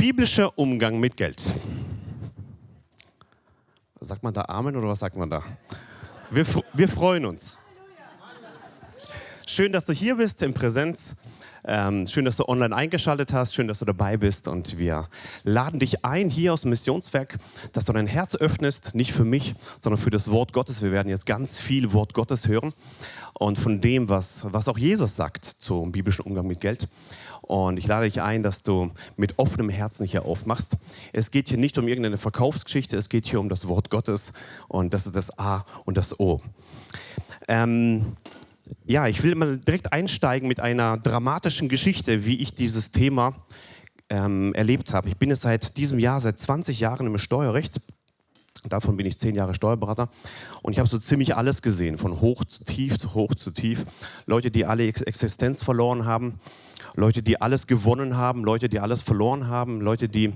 Biblischer Umgang mit Geld. Sagt man da Amen oder was sagt man da? Wir, wir freuen uns. Schön, dass du hier bist in Präsenz. Ähm, schön, dass du online eingeschaltet hast. Schön, dass du dabei bist. Und wir laden dich ein hier aus dem Missionswerk, dass du dein Herz öffnest, nicht für mich, sondern für das Wort Gottes. Wir werden jetzt ganz viel Wort Gottes hören und von dem, was, was auch Jesus sagt zum biblischen Umgang mit Geld. Und ich lade dich ein, dass du mit offenem Herzen hier aufmachst. Es geht hier nicht um irgendeine Verkaufsgeschichte, es geht hier um das Wort Gottes. Und das ist das A und das O. Ähm, ja, ich will mal direkt einsteigen mit einer dramatischen Geschichte, wie ich dieses Thema ähm, erlebt habe. Ich bin jetzt seit diesem Jahr, seit 20 Jahren im Steuerrecht. Davon bin ich zehn Jahre Steuerberater und ich habe so ziemlich alles gesehen, von hoch zu tief, zu hoch zu tief. Leute, die alle Existenz verloren haben, Leute, die alles gewonnen haben, Leute, die alles verloren haben, Leute, die,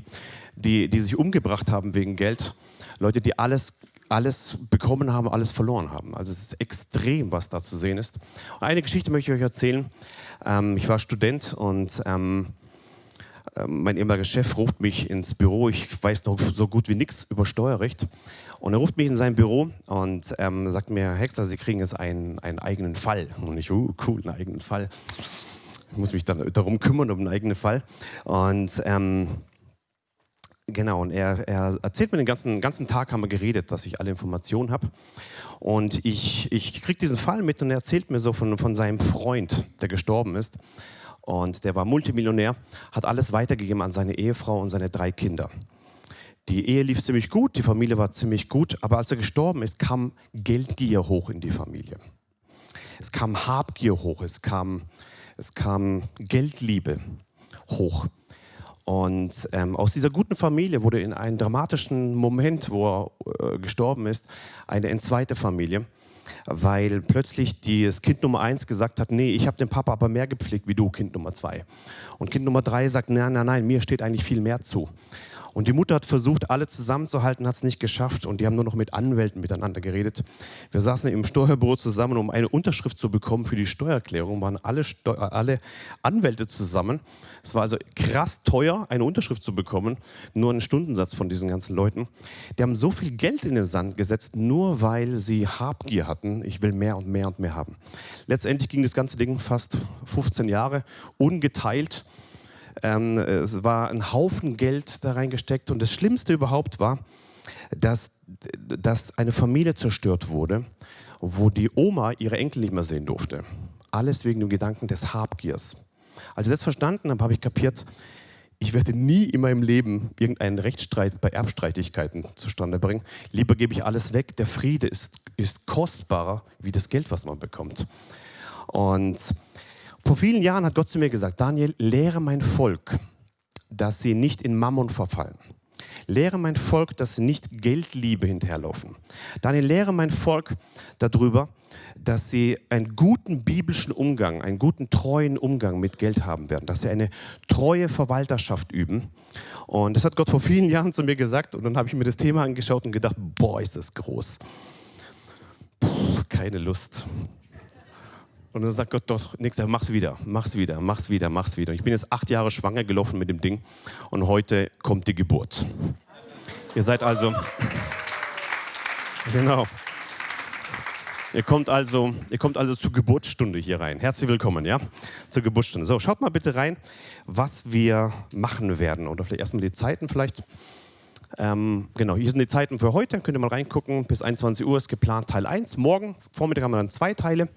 die, die sich umgebracht haben wegen Geld, Leute, die alles, alles bekommen haben, alles verloren haben. Also es ist extrem, was da zu sehen ist. eine Geschichte möchte ich euch erzählen. Ähm, ich war Student und ähm, ähm, mein ehemaliger Chef ruft mich ins Büro. Ich weiß noch so gut wie nichts über Steuerrecht. Und er ruft mich in sein Büro und ähm, sagt mir, Herr Hexer, Sie kriegen jetzt einen, einen eigenen Fall. Und ich, uh, cool, einen eigenen Fall. Ich muss mich dann darum kümmern, um einen eigenen Fall. Und ähm, genau, und er, er, erzählt mir den ganzen, ganzen Tag, haben wir geredet, dass ich alle Informationen habe. Und ich, ich kriege diesen Fall mit und er erzählt mir so von, von seinem Freund, der gestorben ist. Und der war Multimillionär, hat alles weitergegeben an seine Ehefrau und seine drei Kinder. Die Ehe lief ziemlich gut, die Familie war ziemlich gut, aber als er gestorben ist, kam Geldgier hoch in die Familie. Es kam Habgier hoch, es kam es kam Geldliebe hoch. Und ähm, aus dieser guten Familie wurde in einem dramatischen Moment, wo er äh, gestorben ist, eine entzweite Familie, weil plötzlich das Kind Nummer eins gesagt hat, nee, ich habe den Papa aber mehr gepflegt wie du, Kind Nummer zwei. Und Kind Nummer drei sagt, nein, nein, nein, mir steht eigentlich viel mehr zu. Und die Mutter hat versucht, alle zusammenzuhalten, hat es nicht geschafft und die haben nur noch mit Anwälten miteinander geredet. Wir saßen im Steuerbüro zusammen, um eine Unterschrift zu bekommen für die Steuererklärung, waren alle, Steu alle Anwälte zusammen. Es war also krass teuer, eine Unterschrift zu bekommen, nur einen Stundensatz von diesen ganzen Leuten. Die haben so viel Geld in den Sand gesetzt, nur weil sie Habgier hatten. Ich will mehr und mehr und mehr haben. Letztendlich ging das ganze Ding fast 15 Jahre ungeteilt. Ähm, es war ein Haufen Geld da reingesteckt und das Schlimmste überhaupt war, dass, dass eine Familie zerstört wurde, wo die Oma ihre Enkel nicht mehr sehen durfte. Alles wegen dem Gedanken des Habgiers. Als ich das verstanden habe, habe ich kapiert, ich werde nie in meinem Leben irgendeinen Rechtsstreit bei Erbstreitigkeiten zustande bringen. Lieber gebe ich alles weg. Der Friede ist, ist kostbarer wie das Geld, was man bekommt. Und vor vielen Jahren hat Gott zu mir gesagt, Daniel, lehre mein Volk, dass sie nicht in Mammon verfallen. Lehre mein Volk, dass sie nicht Geldliebe hinterherlaufen. Daniel, lehre mein Volk darüber, dass sie einen guten biblischen Umgang, einen guten treuen Umgang mit Geld haben werden, dass sie eine treue Verwalterschaft üben. Und das hat Gott vor vielen Jahren zu mir gesagt und dann habe ich mir das Thema angeschaut und gedacht, boah, ist das groß. Puh, keine Lust. Und dann sagt Gott doch, Jahr mach's wieder, mach's wieder, mach's wieder, mach's wieder. Und ich bin jetzt acht Jahre schwanger gelaufen mit dem Ding und heute kommt die Geburt. Ihr seid also, genau. Ihr kommt also, ihr kommt also zur Geburtsstunde hier rein. Herzlich willkommen, ja, zur Geburtsstunde. So, schaut mal bitte rein, was wir machen werden. Oder vielleicht erstmal die Zeiten vielleicht. Ähm, genau, hier sind die Zeiten für heute. Könnt ihr mal reingucken. Bis 21 Uhr ist geplant Teil 1. Morgen Vormittag haben wir dann zwei Teile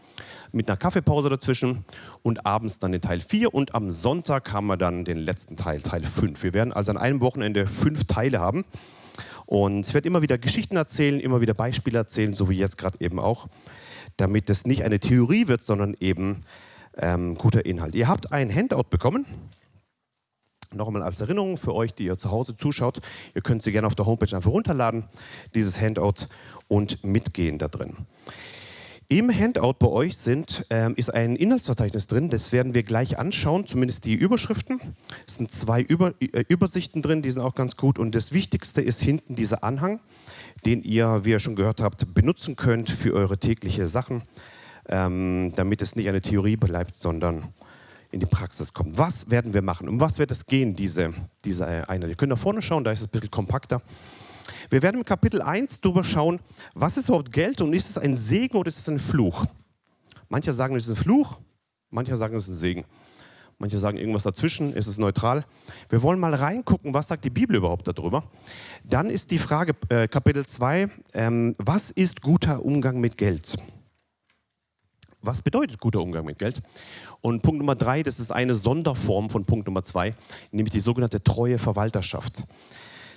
mit einer Kaffeepause dazwischen und abends dann den Teil 4 und am Sonntag haben wir dann den letzten Teil, Teil 5. Wir werden also an einem Wochenende fünf Teile haben und ich werde immer wieder Geschichten erzählen, immer wieder Beispiele erzählen, so wie jetzt gerade eben auch, damit es nicht eine Theorie wird, sondern eben ähm, guter Inhalt. Ihr habt ein Handout bekommen. Nochmal als Erinnerung für euch, die ihr zu Hause zuschaut, ihr könnt sie gerne auf der Homepage einfach runterladen, dieses Handout und mitgehen da drin. Im Handout bei euch sind, ähm, ist ein Inhaltsverzeichnis drin, das werden wir gleich anschauen, zumindest die Überschriften. Es sind zwei Über, äh, Übersichten drin, die sind auch ganz gut. Und das Wichtigste ist hinten dieser Anhang, den ihr, wie ihr schon gehört habt, benutzen könnt für eure tägliche Sachen, ähm, damit es nicht eine Theorie bleibt, sondern in die Praxis kommt. Was werden wir machen? Um was wird es gehen, diese, diese Einheit? Ihr könnt nach vorne schauen, da ist es ein bisschen kompakter. Wir werden im Kapitel 1 darüber schauen, was ist überhaupt Geld und ist es ein Segen oder ist es ein Fluch? Manche sagen, es ist ein Fluch, manche sagen, es ist ein Segen. Manche sagen irgendwas dazwischen, ist es neutral. Wir wollen mal reingucken, was sagt die Bibel überhaupt darüber. Dann ist die Frage, äh, Kapitel 2, ähm, was ist guter Umgang mit Geld? Was bedeutet guter Umgang mit Geld? Und Punkt Nummer drei, das ist eine Sonderform von Punkt Nummer zwei, nämlich die sogenannte treue Verwalterschaft.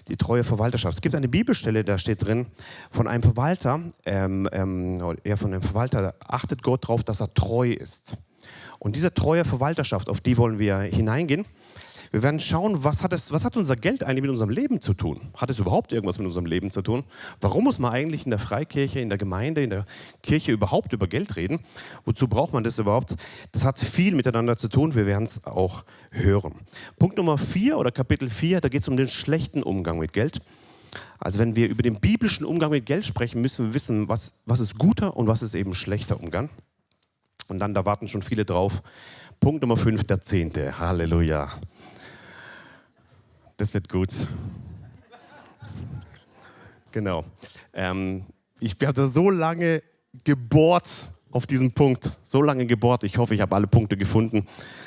Die treue Verwalterschaft. Es gibt eine Bibelstelle, da steht drin, von einem Verwalter, ähm, ähm, ja, von einem Verwalter achtet Gott darauf, dass er treu ist. Und diese treue Verwalterschaft, auf die wollen wir hineingehen. Wir werden schauen, was hat, es, was hat unser Geld eigentlich mit unserem Leben zu tun? Hat es überhaupt irgendwas mit unserem Leben zu tun? Warum muss man eigentlich in der Freikirche, in der Gemeinde, in der Kirche überhaupt über Geld reden? Wozu braucht man das überhaupt? Das hat viel miteinander zu tun. Wir werden es auch hören. Punkt Nummer 4 oder Kapitel 4, da geht es um den schlechten Umgang mit Geld. Also wenn wir über den biblischen Umgang mit Geld sprechen, müssen wir wissen, was, was ist guter und was ist eben schlechter Umgang. Und dann, da warten schon viele drauf. Punkt Nummer 5, der Zehnte. Halleluja. Das wird gut. Genau. Ähm, ich habe so lange gebohrt auf diesen Punkt, so lange gebohrt. Ich hoffe, ich habe alle Punkte gefunden.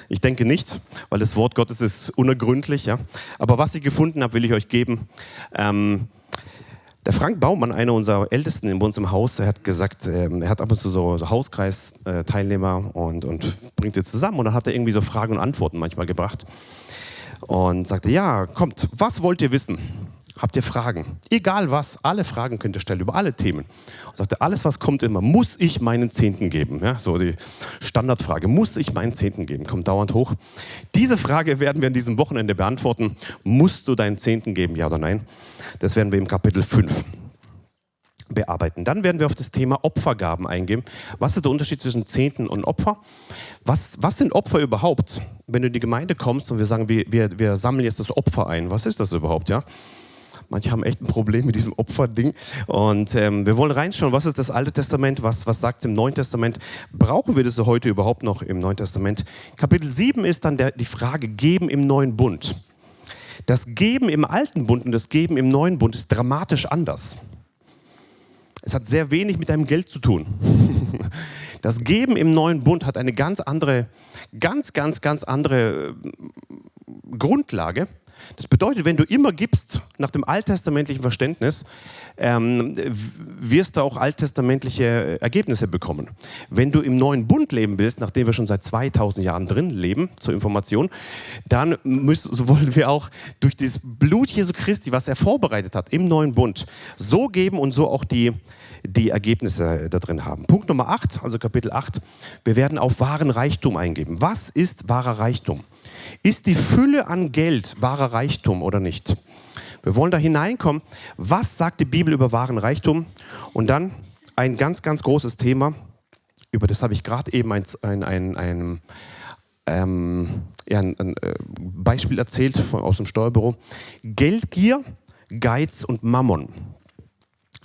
Ich denke nicht, weil das Wort Gottes ist unergründlich. Ja? Aber was ich gefunden habe, will ich euch geben. Ähm, der Frank Baumann, einer unserer Ältesten in uns im Haus, hat gesagt, ähm, er hat ab und zu so, so Hauskreisteilnehmer und, und bringt sie zusammen. Und dann hat er irgendwie so Fragen und Antworten manchmal gebracht und sagte, ja, kommt, was wollt ihr wissen? Habt ihr Fragen? Egal was, alle Fragen könnt ihr stellen über alle Themen. Und sagte, alles was kommt immer, muss ich meinen Zehnten geben? Ja, so die Standardfrage, muss ich meinen Zehnten geben? Kommt dauernd hoch. Diese Frage werden wir an diesem Wochenende beantworten. Musst du deinen Zehnten geben, ja oder nein? Das werden wir im Kapitel 5 bearbeiten. Dann werden wir auf das Thema Opfergaben eingehen. Was ist der Unterschied zwischen Zehnten und Opfer? Was, was sind Opfer überhaupt? Wenn du in die Gemeinde kommst und wir sagen, wir, wir, wir sammeln jetzt das Opfer ein, was ist das überhaupt? Ja? Manche haben echt ein Problem mit diesem Opferding. Und ähm, wir wollen reinschauen, was ist das Alte Testament, was, was sagt es im Neuen Testament? Brauchen wir das heute überhaupt noch im Neuen Testament? Kapitel 7 ist dann der, die Frage, Geben im neuen Bund. Das Geben im alten Bund und das Geben im neuen Bund ist dramatisch anders. Es hat sehr wenig mit deinem Geld zu tun. Das Geben im neuen Bund hat eine ganz andere, ganz, ganz, ganz andere äh, Grundlage. Das bedeutet, wenn du immer gibst nach dem alttestamentlichen Verständnis, ähm, wirst du auch alttestamentliche Ergebnisse bekommen. Wenn du im neuen Bund leben willst, nachdem wir schon seit 2000 Jahren drin leben, zur Information, dann müssen, so wollen wir auch durch das Blut Jesu Christi, was er vorbereitet hat im neuen Bund, so geben und so auch die, die Ergebnisse da drin haben. Punkt Nummer 8, also Kapitel 8, wir werden auf wahren Reichtum eingeben. Was ist wahrer Reichtum? Ist die Fülle an Geld wahrer Reichtum oder nicht? Wir wollen da hineinkommen. Was sagt die Bibel über wahren Reichtum? Und dann ein ganz, ganz großes Thema, über das habe ich gerade eben ein, ein, ein, ein ähm, ja, ein, ein, äh, Beispiel erzählt von, aus dem Steuerbüro. Geldgier, Geiz und Mammon.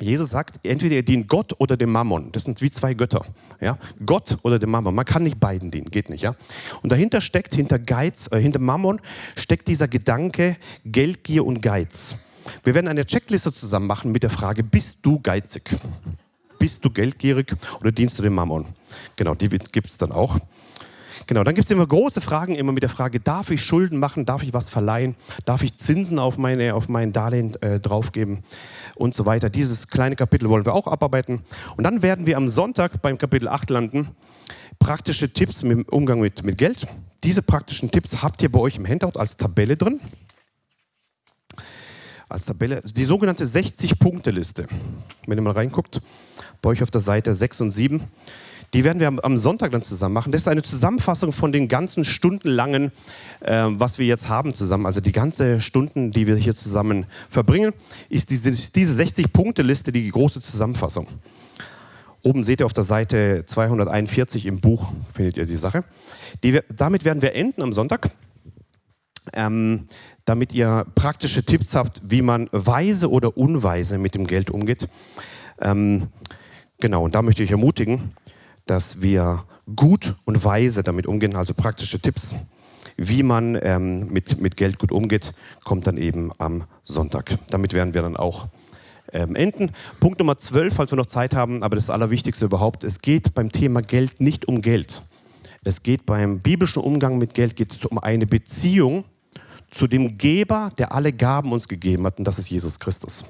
Jesus sagt, entweder ihr dient Gott oder dem Mammon. Das sind wie zwei Götter. Ja? Gott oder dem Mammon. Man kann nicht beiden dienen, geht nicht. Ja? Und dahinter steckt, hinter Geiz, äh, hinter Mammon, steckt dieser Gedanke Geldgier und Geiz. Wir werden eine Checkliste zusammen machen mit der Frage, bist du geizig? Bist du geldgierig oder dienst du dem Mammon? Genau, die gibt es dann auch. Genau, dann gibt es immer große Fragen, immer mit der Frage, darf ich Schulden machen, darf ich was verleihen, darf ich Zinsen auf, meine, auf mein Darlehen äh, draufgeben und so weiter. Dieses kleine Kapitel wollen wir auch abarbeiten. Und dann werden wir am Sonntag beim Kapitel 8 landen, praktische Tipps im Umgang mit, mit Geld. Diese praktischen Tipps habt ihr bei euch im Handout als Tabelle drin. Als Tabelle, die sogenannte 60-Punkte-Liste. Wenn ihr mal reinguckt, bei euch auf der Seite 6 und 7. Die werden wir am Sonntag dann zusammen machen. Das ist eine Zusammenfassung von den ganzen stundenlangen, äh, was wir jetzt haben zusammen. Also die ganze Stunden, die wir hier zusammen verbringen, ist diese, diese 60-Punkte-Liste die große Zusammenfassung. Oben seht ihr auf der Seite 241 im Buch, findet ihr die Sache. Die, damit werden wir enden am Sonntag. Ähm, damit ihr praktische Tipps habt, wie man weise oder unweise mit dem Geld umgeht. Ähm, genau, und da möchte ich ermutigen, dass wir gut und weise damit umgehen, also praktische Tipps, wie man ähm, mit, mit Geld gut umgeht, kommt dann eben am Sonntag. Damit werden wir dann auch ähm, enden. Punkt Nummer 12, falls wir noch Zeit haben, aber das Allerwichtigste überhaupt, es geht beim Thema Geld nicht um Geld. Es geht beim biblischen Umgang mit Geld geht es um eine Beziehung zu dem Geber, der alle Gaben uns gegeben hat, und das ist Jesus Christus.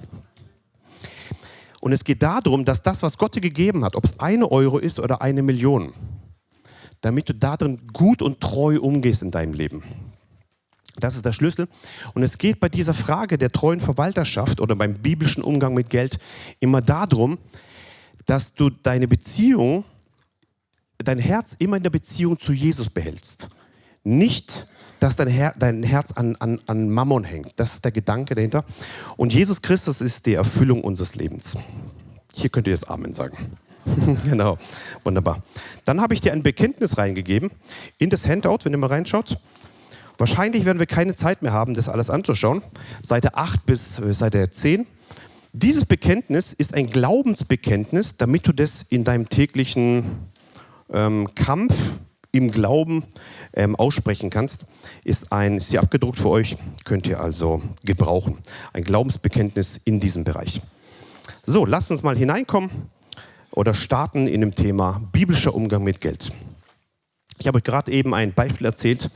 Und es geht darum, dass das, was Gott dir gegeben hat, ob es eine Euro ist oder eine Million, damit du darin gut und treu umgehst in deinem Leben. Das ist der Schlüssel. Und es geht bei dieser Frage der treuen Verwalterschaft oder beim biblischen Umgang mit Geld immer darum, dass du deine Beziehung, dein Herz immer in der Beziehung zu Jesus behältst. Nicht, dass dein, Her dein Herz an, an, an Mammon hängt. Das ist der Gedanke dahinter. Und Jesus Christus ist die Erfüllung unseres Lebens. Hier könnt ihr jetzt Amen sagen. genau, wunderbar. Dann habe ich dir ein Bekenntnis reingegeben in das Handout, wenn ihr mal reinschaut. Wahrscheinlich werden wir keine Zeit mehr haben, das alles anzuschauen. Seite 8 bis äh, Seite 10. Dieses Bekenntnis ist ein Glaubensbekenntnis, damit du das in deinem täglichen ähm, Kampf im Glauben ähm, aussprechen kannst. Ist, ein, ist hier abgedruckt für euch, könnt ihr also gebrauchen. Ein Glaubensbekenntnis in diesem Bereich. So, lasst uns mal hineinkommen oder starten in dem Thema biblischer Umgang mit Geld. Ich habe euch gerade eben ein Beispiel erzählt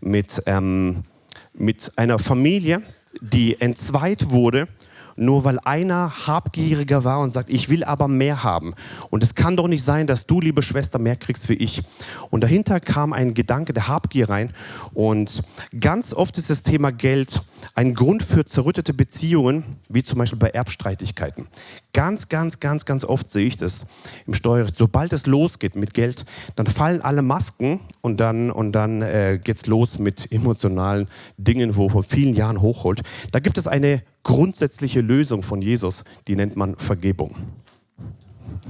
mit, ähm, mit einer Familie, die entzweit wurde nur weil einer habgieriger war und sagt, ich will aber mehr haben. Und es kann doch nicht sein, dass du, liebe Schwester, mehr kriegst wie ich. Und dahinter kam ein Gedanke der Habgier rein. Und ganz oft ist das Thema Geld ein Grund für zerrüttete Beziehungen, wie zum Beispiel bei Erbstreitigkeiten. Ganz, ganz, ganz, ganz oft sehe ich das im Steuerrecht. Sobald es losgeht mit Geld, dann fallen alle Masken und dann, und dann äh, geht es los mit emotionalen Dingen, wo vor vielen Jahren hochholt. Da gibt es eine grundsätzliche Lösung von Jesus, die nennt man Vergebung.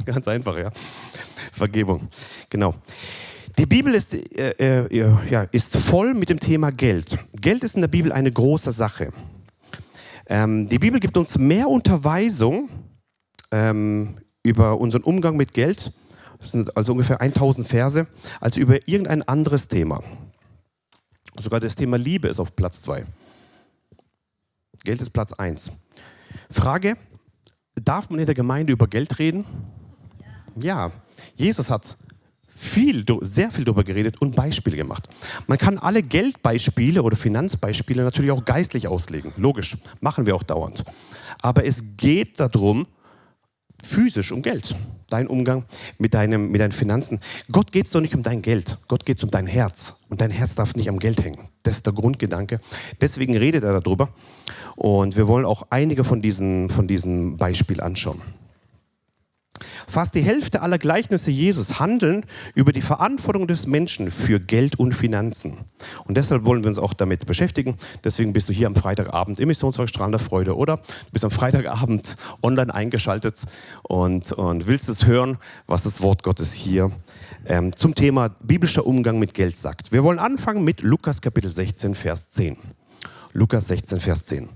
Ganz einfach, ja. Vergebung, genau. Die Bibel ist, äh, äh, ja, ist voll mit dem Thema Geld. Geld ist in der Bibel eine große Sache. Ähm, die Bibel gibt uns mehr Unterweisung ähm, über unseren Umgang mit Geld, das sind also ungefähr 1000 Verse, als über irgendein anderes Thema. Sogar das Thema Liebe ist auf Platz 2. Geld ist Platz 1. Frage, darf man in der Gemeinde über Geld reden? Ja. ja. Jesus hat viel, sehr viel darüber geredet und Beispiele gemacht. Man kann alle Geldbeispiele oder Finanzbeispiele natürlich auch geistlich auslegen. Logisch, machen wir auch dauernd. Aber es geht darum, physisch um Geld. Dein Umgang mit, deinem, mit deinen Finanzen. Gott geht es doch nicht um dein Geld. Gott geht es um dein Herz. Und dein Herz darf nicht am Geld hängen. Das ist der Grundgedanke. Deswegen redet er darüber. Und wir wollen auch einige von diesen, von diesen Beispielen anschauen. Fast die Hälfte aller Gleichnisse Jesus handeln über die Verantwortung des Menschen für Geld und Finanzen. Und deshalb wollen wir uns auch damit beschäftigen. Deswegen bist du hier am Freitagabend im Missionswerk Strahl der Freude oder du bist am Freitagabend online eingeschaltet und, und willst es hören, was das Wort Gottes hier ähm, zum Thema biblischer Umgang mit Geld sagt. Wir wollen anfangen mit Lukas Kapitel 16, Vers 10. Lukas 16, Vers 10.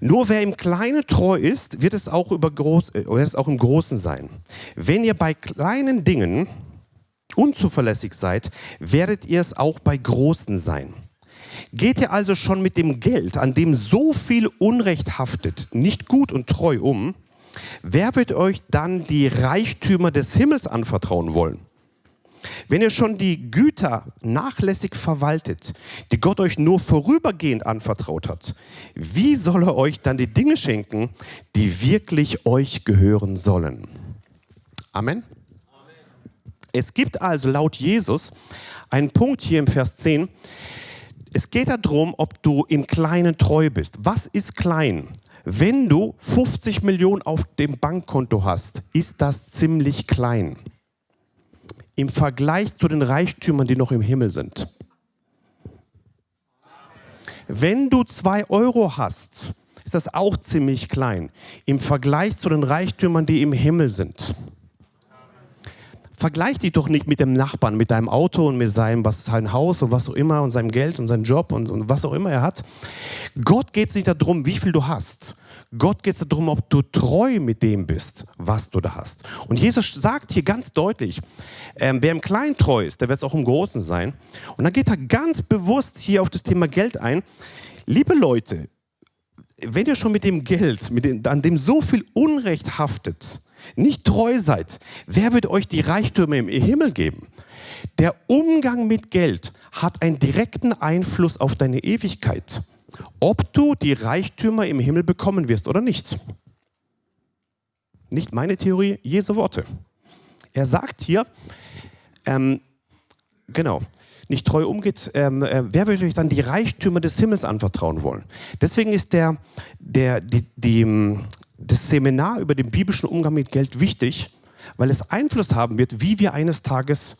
Nur wer im Kleinen treu ist, wird es auch, über groß, äh, wird es auch im Großen sein. Wenn ihr bei kleinen Dingen unzuverlässig seid, werdet ihr es auch bei großen sein. Geht ihr also schon mit dem Geld, an dem so viel Unrecht haftet, nicht gut und treu um, wer wird euch dann die Reichtümer des Himmels anvertrauen wollen? Wenn ihr schon die Güter nachlässig verwaltet, die Gott euch nur vorübergehend anvertraut hat, wie soll er euch dann die Dinge schenken, die wirklich euch gehören sollen? Amen. Es gibt also laut Jesus einen Punkt hier im Vers 10. Es geht darum, ob du im Kleinen treu bist. Was ist klein? Wenn du 50 Millionen auf dem Bankkonto hast, ist das ziemlich klein im Vergleich zu den Reichtümern, die noch im Himmel sind. Wenn du zwei Euro hast, ist das auch ziemlich klein im Vergleich zu den Reichtümern, die im Himmel sind. vergleich dich doch nicht mit dem Nachbarn, mit deinem Auto und mit seinem was, sein Haus und was auch immer und seinem Geld und seinem Job und, und was auch immer er hat. Gott geht es nicht darum, wie viel du hast. Gott geht es darum, ob du treu mit dem bist, was du da hast. Und Jesus sagt hier ganz deutlich, ähm, wer im Kleinen treu ist, der wird es auch im Großen sein. Und dann geht er ganz bewusst hier auf das Thema Geld ein. Liebe Leute, wenn ihr schon mit dem Geld, mit dem, an dem so viel Unrecht haftet, nicht treu seid, wer wird euch die Reichtümer im Himmel geben? Der Umgang mit Geld hat einen direkten Einfluss auf deine Ewigkeit, ob du die Reichtümer im Himmel bekommen wirst oder nicht. Nicht meine Theorie, Jesu Worte. Er sagt hier, ähm, genau, nicht treu umgeht, ähm, äh, wer würde euch dann die Reichtümer des Himmels anvertrauen wollen? Deswegen ist der, der, die, die, das Seminar über den biblischen Umgang mit Geld wichtig, weil es Einfluss haben wird, wie wir eines Tages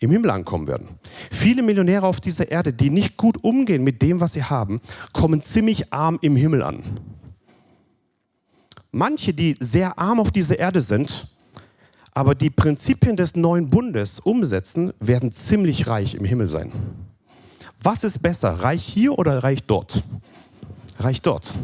im Himmel ankommen werden. Viele Millionäre auf dieser Erde, die nicht gut umgehen mit dem, was sie haben, kommen ziemlich arm im Himmel an. Manche, die sehr arm auf dieser Erde sind, aber die Prinzipien des neuen Bundes umsetzen, werden ziemlich reich im Himmel sein. Was ist besser, reich hier oder reich dort? Reich dort.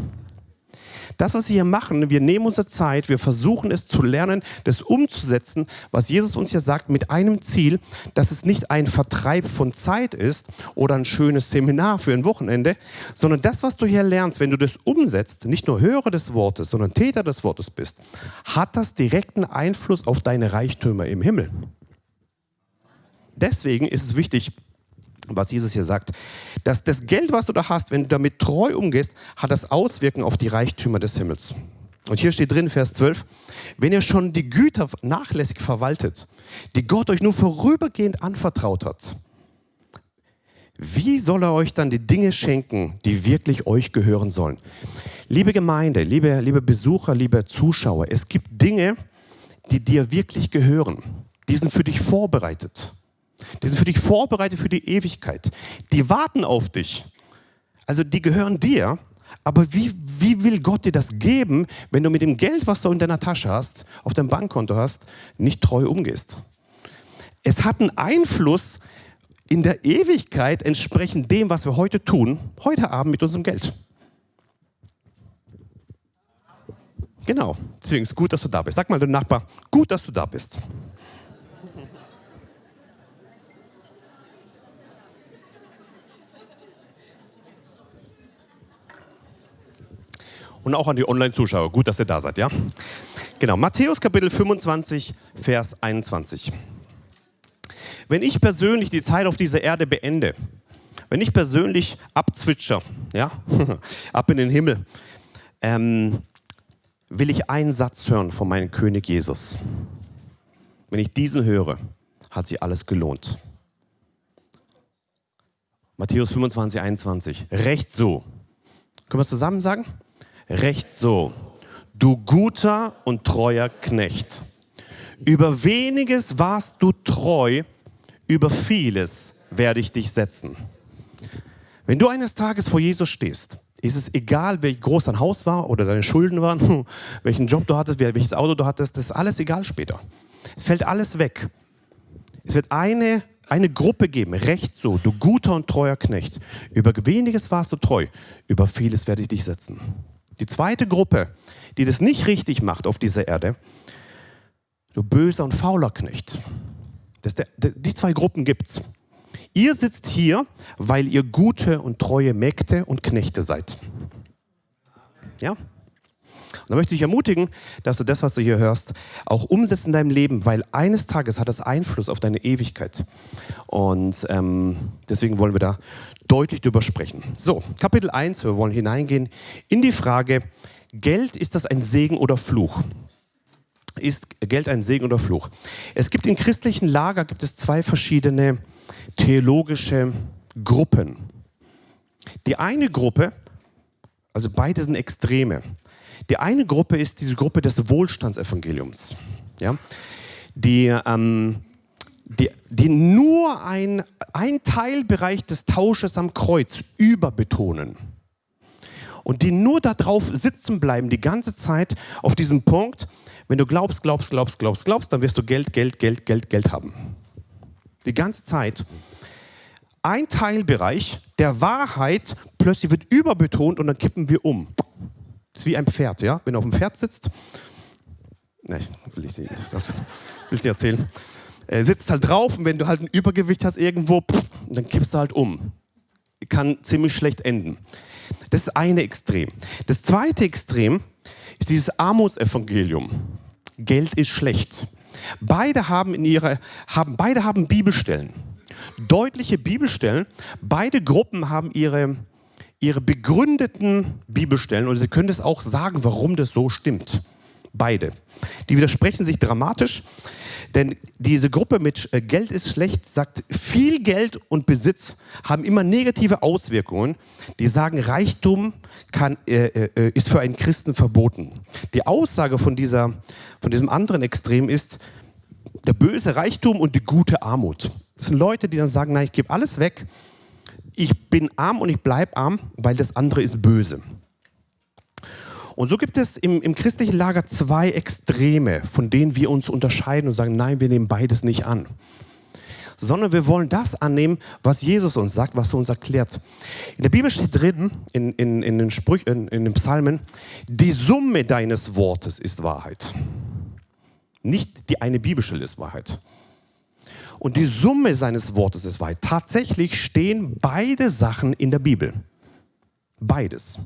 Das, was wir hier machen, wir nehmen unsere Zeit, wir versuchen es zu lernen, das umzusetzen, was Jesus uns hier sagt, mit einem Ziel, dass es nicht ein Vertreib von Zeit ist oder ein schönes Seminar für ein Wochenende, sondern das, was du hier lernst, wenn du das umsetzt, nicht nur Hörer des Wortes, sondern Täter des Wortes bist, hat das direkten Einfluss auf deine Reichtümer im Himmel. Deswegen ist es wichtig, was Jesus hier sagt, dass das Geld, was du da hast, wenn du damit treu umgehst, hat das Auswirkungen auf die Reichtümer des Himmels. Und hier steht drin, Vers 12, wenn ihr schon die Güter nachlässig verwaltet, die Gott euch nur vorübergehend anvertraut hat, wie soll er euch dann die Dinge schenken, die wirklich euch gehören sollen? Liebe Gemeinde, liebe, liebe Besucher, liebe Zuschauer, es gibt Dinge, die dir wirklich gehören. Die sind für dich vorbereitet. Die sind für dich vorbereitet für die Ewigkeit. Die warten auf dich. Also die gehören dir. Aber wie, wie will Gott dir das geben, wenn du mit dem Geld, was du in deiner Tasche hast, auf deinem Bankkonto hast, nicht treu umgehst? Es hat einen Einfluss in der Ewigkeit entsprechend dem, was wir heute tun, heute Abend mit unserem Geld. Genau, deswegen ist es gut, dass du da bist. Sag mal dem Nachbar, gut, dass du da bist. Und auch an die Online-Zuschauer. Gut, dass ihr da seid, ja? Genau, Matthäus Kapitel 25, Vers 21. Wenn ich persönlich die Zeit auf dieser Erde beende, wenn ich persönlich abzwitscher, ja, ab in den Himmel, ähm, will ich einen Satz hören von meinem König Jesus. Wenn ich diesen höre, hat sich alles gelohnt. Matthäus 25, 21. Recht so. Können wir zusammen sagen? Recht so, du guter und treuer Knecht. Über weniges warst du treu, über vieles werde ich dich setzen. Wenn du eines Tages vor Jesus stehst, ist es egal, wie groß dein Haus war oder deine Schulden waren, welchen Job du hattest, welches Auto du hattest, das ist alles egal später. Es fällt alles weg. Es wird eine, eine Gruppe geben, recht so, du guter und treuer Knecht. Über weniges warst du treu, über vieles werde ich dich setzen. Die zweite Gruppe, die das nicht richtig macht auf dieser Erde, du böser und fauler Knecht. Der, die zwei Gruppen gibt es. Ihr sitzt hier, weil ihr gute und treue Mägde und Knechte seid. Ja? Und da möchte ich ermutigen, dass du das, was du hier hörst, auch umsetzt in deinem Leben, weil eines Tages hat das Einfluss auf deine Ewigkeit. Und ähm, deswegen wollen wir da deutlich drüber sprechen. So, Kapitel 1, wir wollen hineingehen in die Frage, Geld, ist das ein Segen oder Fluch? Ist Geld ein Segen oder Fluch? Es gibt im christlichen Lager gibt es zwei verschiedene theologische Gruppen. Die eine Gruppe, also beide sind Extreme. Die eine Gruppe ist diese Gruppe des Wohlstandsevangeliums. Ja? Die ähm, die, die nur ein, ein Teilbereich des Tausches am Kreuz überbetonen. und die nur darauf sitzen bleiben, die ganze Zeit auf diesem Punkt, wenn du glaubst, glaubst, glaubst, glaubst, glaubst, dann wirst du Geld, Geld, Geld, Geld, Geld haben. Die ganze Zeit. Ein Teilbereich der Wahrheit plötzlich wird überbetont und dann kippen wir um. Das ist wie ein Pferd, ja? Wenn du auf dem Pferd sitzt, ne, will ich nicht, das will ich nicht erzählen. Er sitzt halt drauf und wenn du halt ein Übergewicht hast irgendwo, dann kippst du halt um. Kann ziemlich schlecht enden. Das ist eine Extrem. Das zweite Extrem ist dieses Armutsevangelium. Geld ist schlecht. Beide haben in ihrer, haben, beide haben Bibelstellen. Deutliche Bibelstellen. Beide Gruppen haben ihre, ihre begründeten Bibelstellen und sie können es auch sagen, warum das so stimmt. Beide. Die widersprechen sich dramatisch, denn diese Gruppe mit äh, Geld ist schlecht sagt, viel Geld und Besitz haben immer negative Auswirkungen. Die sagen, Reichtum kann, äh, äh, ist für einen Christen verboten. Die Aussage von, dieser, von diesem anderen Extrem ist, der böse Reichtum und die gute Armut. Das sind Leute, die dann sagen, nein, ich gebe alles weg, ich bin arm und ich bleibe arm, weil das andere ist böse. Und so gibt es im, im christlichen Lager zwei Extreme, von denen wir uns unterscheiden und sagen, nein, wir nehmen beides nicht an sondern wir wollen das annehmen, was Jesus uns sagt, was er uns erklärt. In der Bibel steht drin, in, in, in, den, Sprüch, in, in den Psalmen, die Summe deines Wortes ist Wahrheit. Nicht die eine Bibelstelle ist Wahrheit. Und die Summe seines Wortes ist Wahrheit. Tatsächlich stehen beide Sachen in der Bibel. Beides.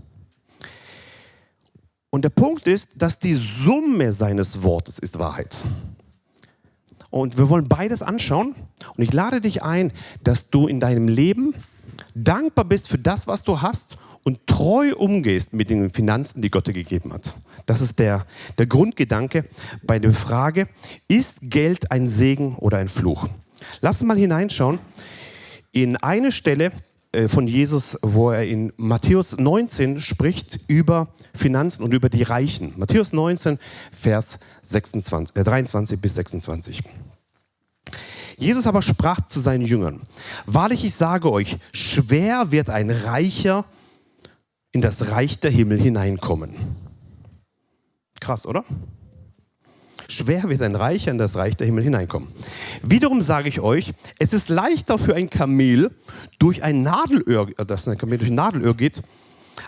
Und der Punkt ist, dass die Summe seines Wortes ist Wahrheit. Und wir wollen beides anschauen. Und ich lade dich ein, dass du in deinem Leben dankbar bist für das, was du hast und treu umgehst mit den Finanzen, die Gott dir gegeben hat. Das ist der, der Grundgedanke bei der Frage, ist Geld ein Segen oder ein Fluch? Lass mal hineinschauen in eine Stelle, von Jesus, wo er in Matthäus 19 spricht über Finanzen und über die Reichen. Matthäus 19, Vers 26, äh 23 bis 26. Jesus aber sprach zu seinen Jüngern, wahrlich ich sage euch, schwer wird ein Reicher in das Reich der Himmel hineinkommen. Krass, oder? Schwer wird ein Reicher in das Reich der Himmel hineinkommen. Wiederum sage ich euch, es ist leichter für ein Kamel durch ein Nadelöhr, äh, dass ein Kamel durch ein Nadelöhr geht,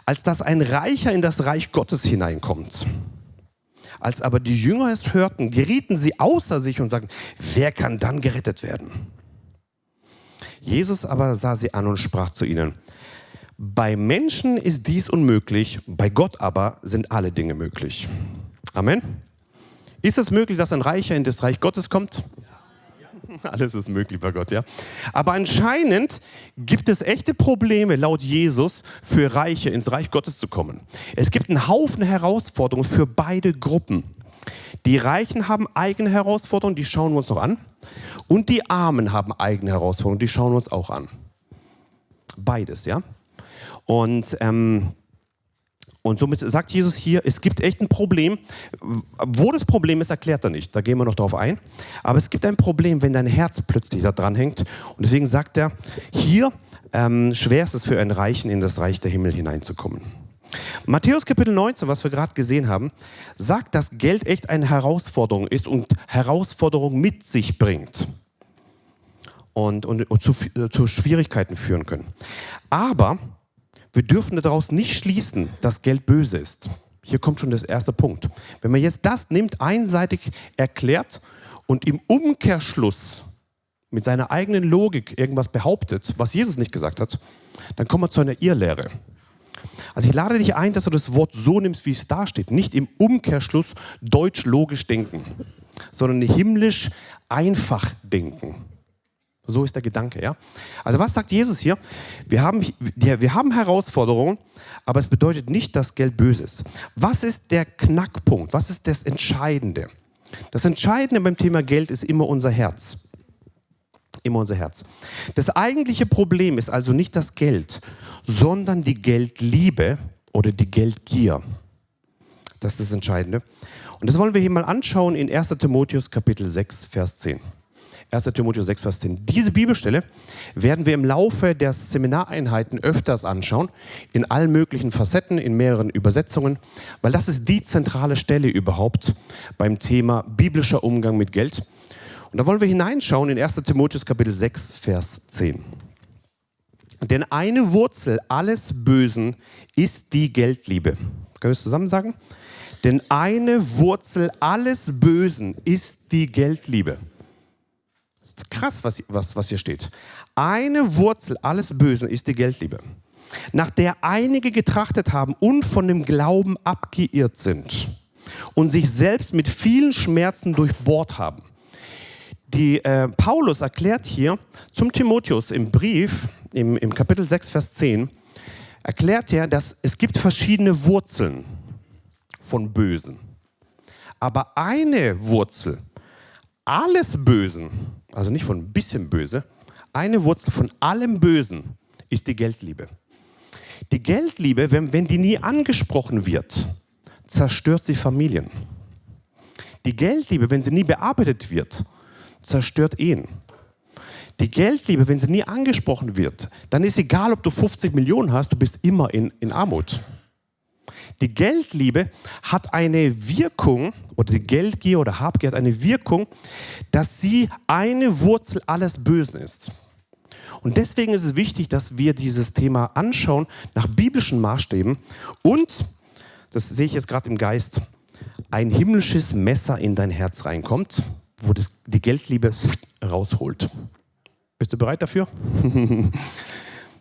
als dass ein Reicher in das Reich Gottes hineinkommt. Als aber die Jünger es hörten, gerieten sie außer sich und sagten, wer kann dann gerettet werden? Jesus aber sah sie an und sprach zu ihnen, bei Menschen ist dies unmöglich, bei Gott aber sind alle Dinge möglich. Amen. Ist es möglich, dass ein Reicher in das Reich Gottes kommt? Alles ist möglich bei Gott, ja. Aber anscheinend gibt es echte Probleme laut Jesus für Reiche ins Reich Gottes zu kommen. Es gibt einen Haufen Herausforderungen für beide Gruppen. Die Reichen haben eigene Herausforderungen, die schauen wir uns noch an. Und die Armen haben eigene Herausforderungen, die schauen wir uns auch an. Beides, ja. Und ähm, und somit sagt Jesus hier, es gibt echt ein Problem. Wo das Problem ist, erklärt er nicht. Da gehen wir noch darauf ein. Aber es gibt ein Problem, wenn dein Herz plötzlich da dran hängt. Und deswegen sagt er, hier ähm, schwer ist es für einen Reichen, in das Reich der Himmel hineinzukommen. Matthäus Kapitel 19, was wir gerade gesehen haben, sagt, dass Geld echt eine Herausforderung ist und Herausforderung mit sich bringt. Und, und, und zu, zu Schwierigkeiten führen können. Aber wir dürfen daraus nicht schließen, dass Geld böse ist. Hier kommt schon das erste Punkt. Wenn man jetzt das nimmt, einseitig erklärt und im Umkehrschluss mit seiner eigenen Logik irgendwas behauptet, was Jesus nicht gesagt hat, dann kommen wir zu einer Irrlehre. Also ich lade dich ein, dass du das Wort so nimmst, wie es da steht. Nicht im Umkehrschluss deutsch-logisch denken, sondern himmlisch einfach denken. So ist der Gedanke, ja. Also was sagt Jesus hier? Wir haben, wir haben Herausforderungen, aber es bedeutet nicht, dass Geld böse ist. Was ist der Knackpunkt? Was ist das Entscheidende? Das Entscheidende beim Thema Geld ist immer unser Herz. Immer unser Herz. Das eigentliche Problem ist also nicht das Geld, sondern die Geldliebe oder die Geldgier. Das ist das Entscheidende. Und das wollen wir hier mal anschauen in 1 Timotheus Kapitel 6, Vers 10. 1. Timotheus 6, Vers 10. Diese Bibelstelle werden wir im Laufe der Seminareinheiten öfters anschauen, in allen möglichen Facetten, in mehreren Übersetzungen, weil das ist die zentrale Stelle überhaupt beim Thema biblischer Umgang mit Geld. Und da wollen wir hineinschauen in 1. Timotheus Kapitel 6, Vers 10. Denn eine Wurzel alles Bösen ist die Geldliebe. Können wir es zusammen sagen? Denn eine Wurzel alles Bösen ist die Geldliebe. Krass, was, was, was hier steht. Eine Wurzel alles Bösen ist die Geldliebe, nach der einige getrachtet haben und von dem Glauben abgeirrt sind und sich selbst mit vielen Schmerzen durchbohrt haben. Die, äh, Paulus erklärt hier zum Timotheus im Brief, im, im Kapitel 6, Vers 10, erklärt er, dass es gibt verschiedene Wurzeln von Bösen. Aber eine Wurzel alles Bösen, also nicht von ein bisschen böse, eine Wurzel von allem Bösen ist die Geldliebe. Die Geldliebe, wenn, wenn die nie angesprochen wird, zerstört sie Familien. Die Geldliebe, wenn sie nie bearbeitet wird, zerstört Ehen. Die Geldliebe, wenn sie nie angesprochen wird, dann ist egal, ob du 50 Millionen hast, du bist immer in, in Armut. Die Geldliebe hat eine Wirkung, oder die Geldgier oder Habgier hat eine Wirkung, dass sie eine Wurzel alles Bösen ist. Und deswegen ist es wichtig, dass wir dieses Thema anschauen nach biblischen Maßstäben und, das sehe ich jetzt gerade im Geist, ein himmlisches Messer in dein Herz reinkommt, wo das, die Geldliebe rausholt. Bist du bereit dafür?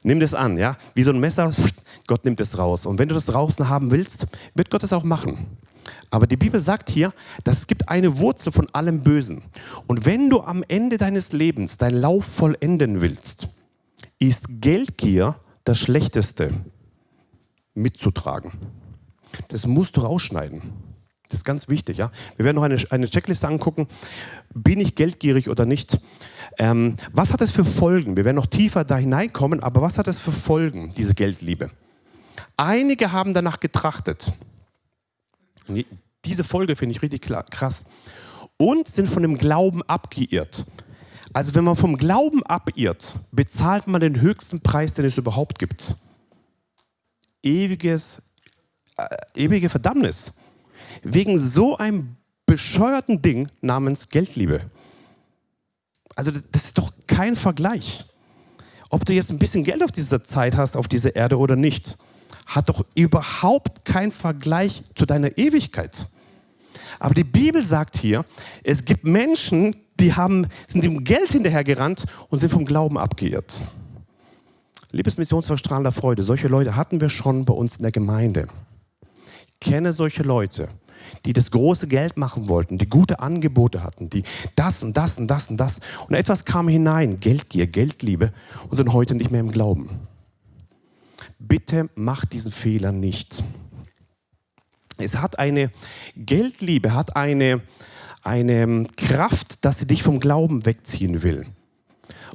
Nimm das an, ja? Wie so ein Messer, Gott nimmt es raus. Und wenn du das draußen haben willst, wird Gott es auch machen. Aber die Bibel sagt hier, dass es gibt eine Wurzel von allem Bösen. Und wenn du am Ende deines Lebens deinen Lauf vollenden willst, ist Geldgier das Schlechteste mitzutragen. Das musst du rausschneiden. Das ist ganz wichtig. Ja? Wir werden noch eine, eine Checkliste angucken. Bin ich geldgierig oder nicht? Ähm, was hat es für Folgen? Wir werden noch tiefer da hineinkommen, aber was hat es für Folgen, diese Geldliebe? Einige haben danach getrachtet. Diese Folge finde ich richtig krass. Und sind von dem Glauben abgeirrt. Also wenn man vom Glauben abirrt, bezahlt man den höchsten Preis, den es überhaupt gibt. Ewiges, äh, ewige Verdammnis. Wegen so einem bescheuerten Ding namens Geldliebe. Also das ist doch kein Vergleich. Ob du jetzt ein bisschen Geld auf dieser Zeit hast, auf dieser Erde oder nicht hat doch überhaupt keinen Vergleich zu deiner Ewigkeit. Aber die Bibel sagt hier, es gibt Menschen, die haben, sind dem Geld hinterhergerannt und sind vom Glauben abgeirrt. Liebes Missionsverstrahler Freude, solche Leute hatten wir schon bei uns in der Gemeinde. Kenne solche Leute, die das große Geld machen wollten, die gute Angebote hatten, die das und das und das und das. Und etwas kam hinein, Geldgier, Geldliebe, und sind heute nicht mehr im Glauben. Bitte mach diesen Fehler nicht. Es hat eine Geldliebe, hat eine, eine Kraft, dass sie dich vom Glauben wegziehen will.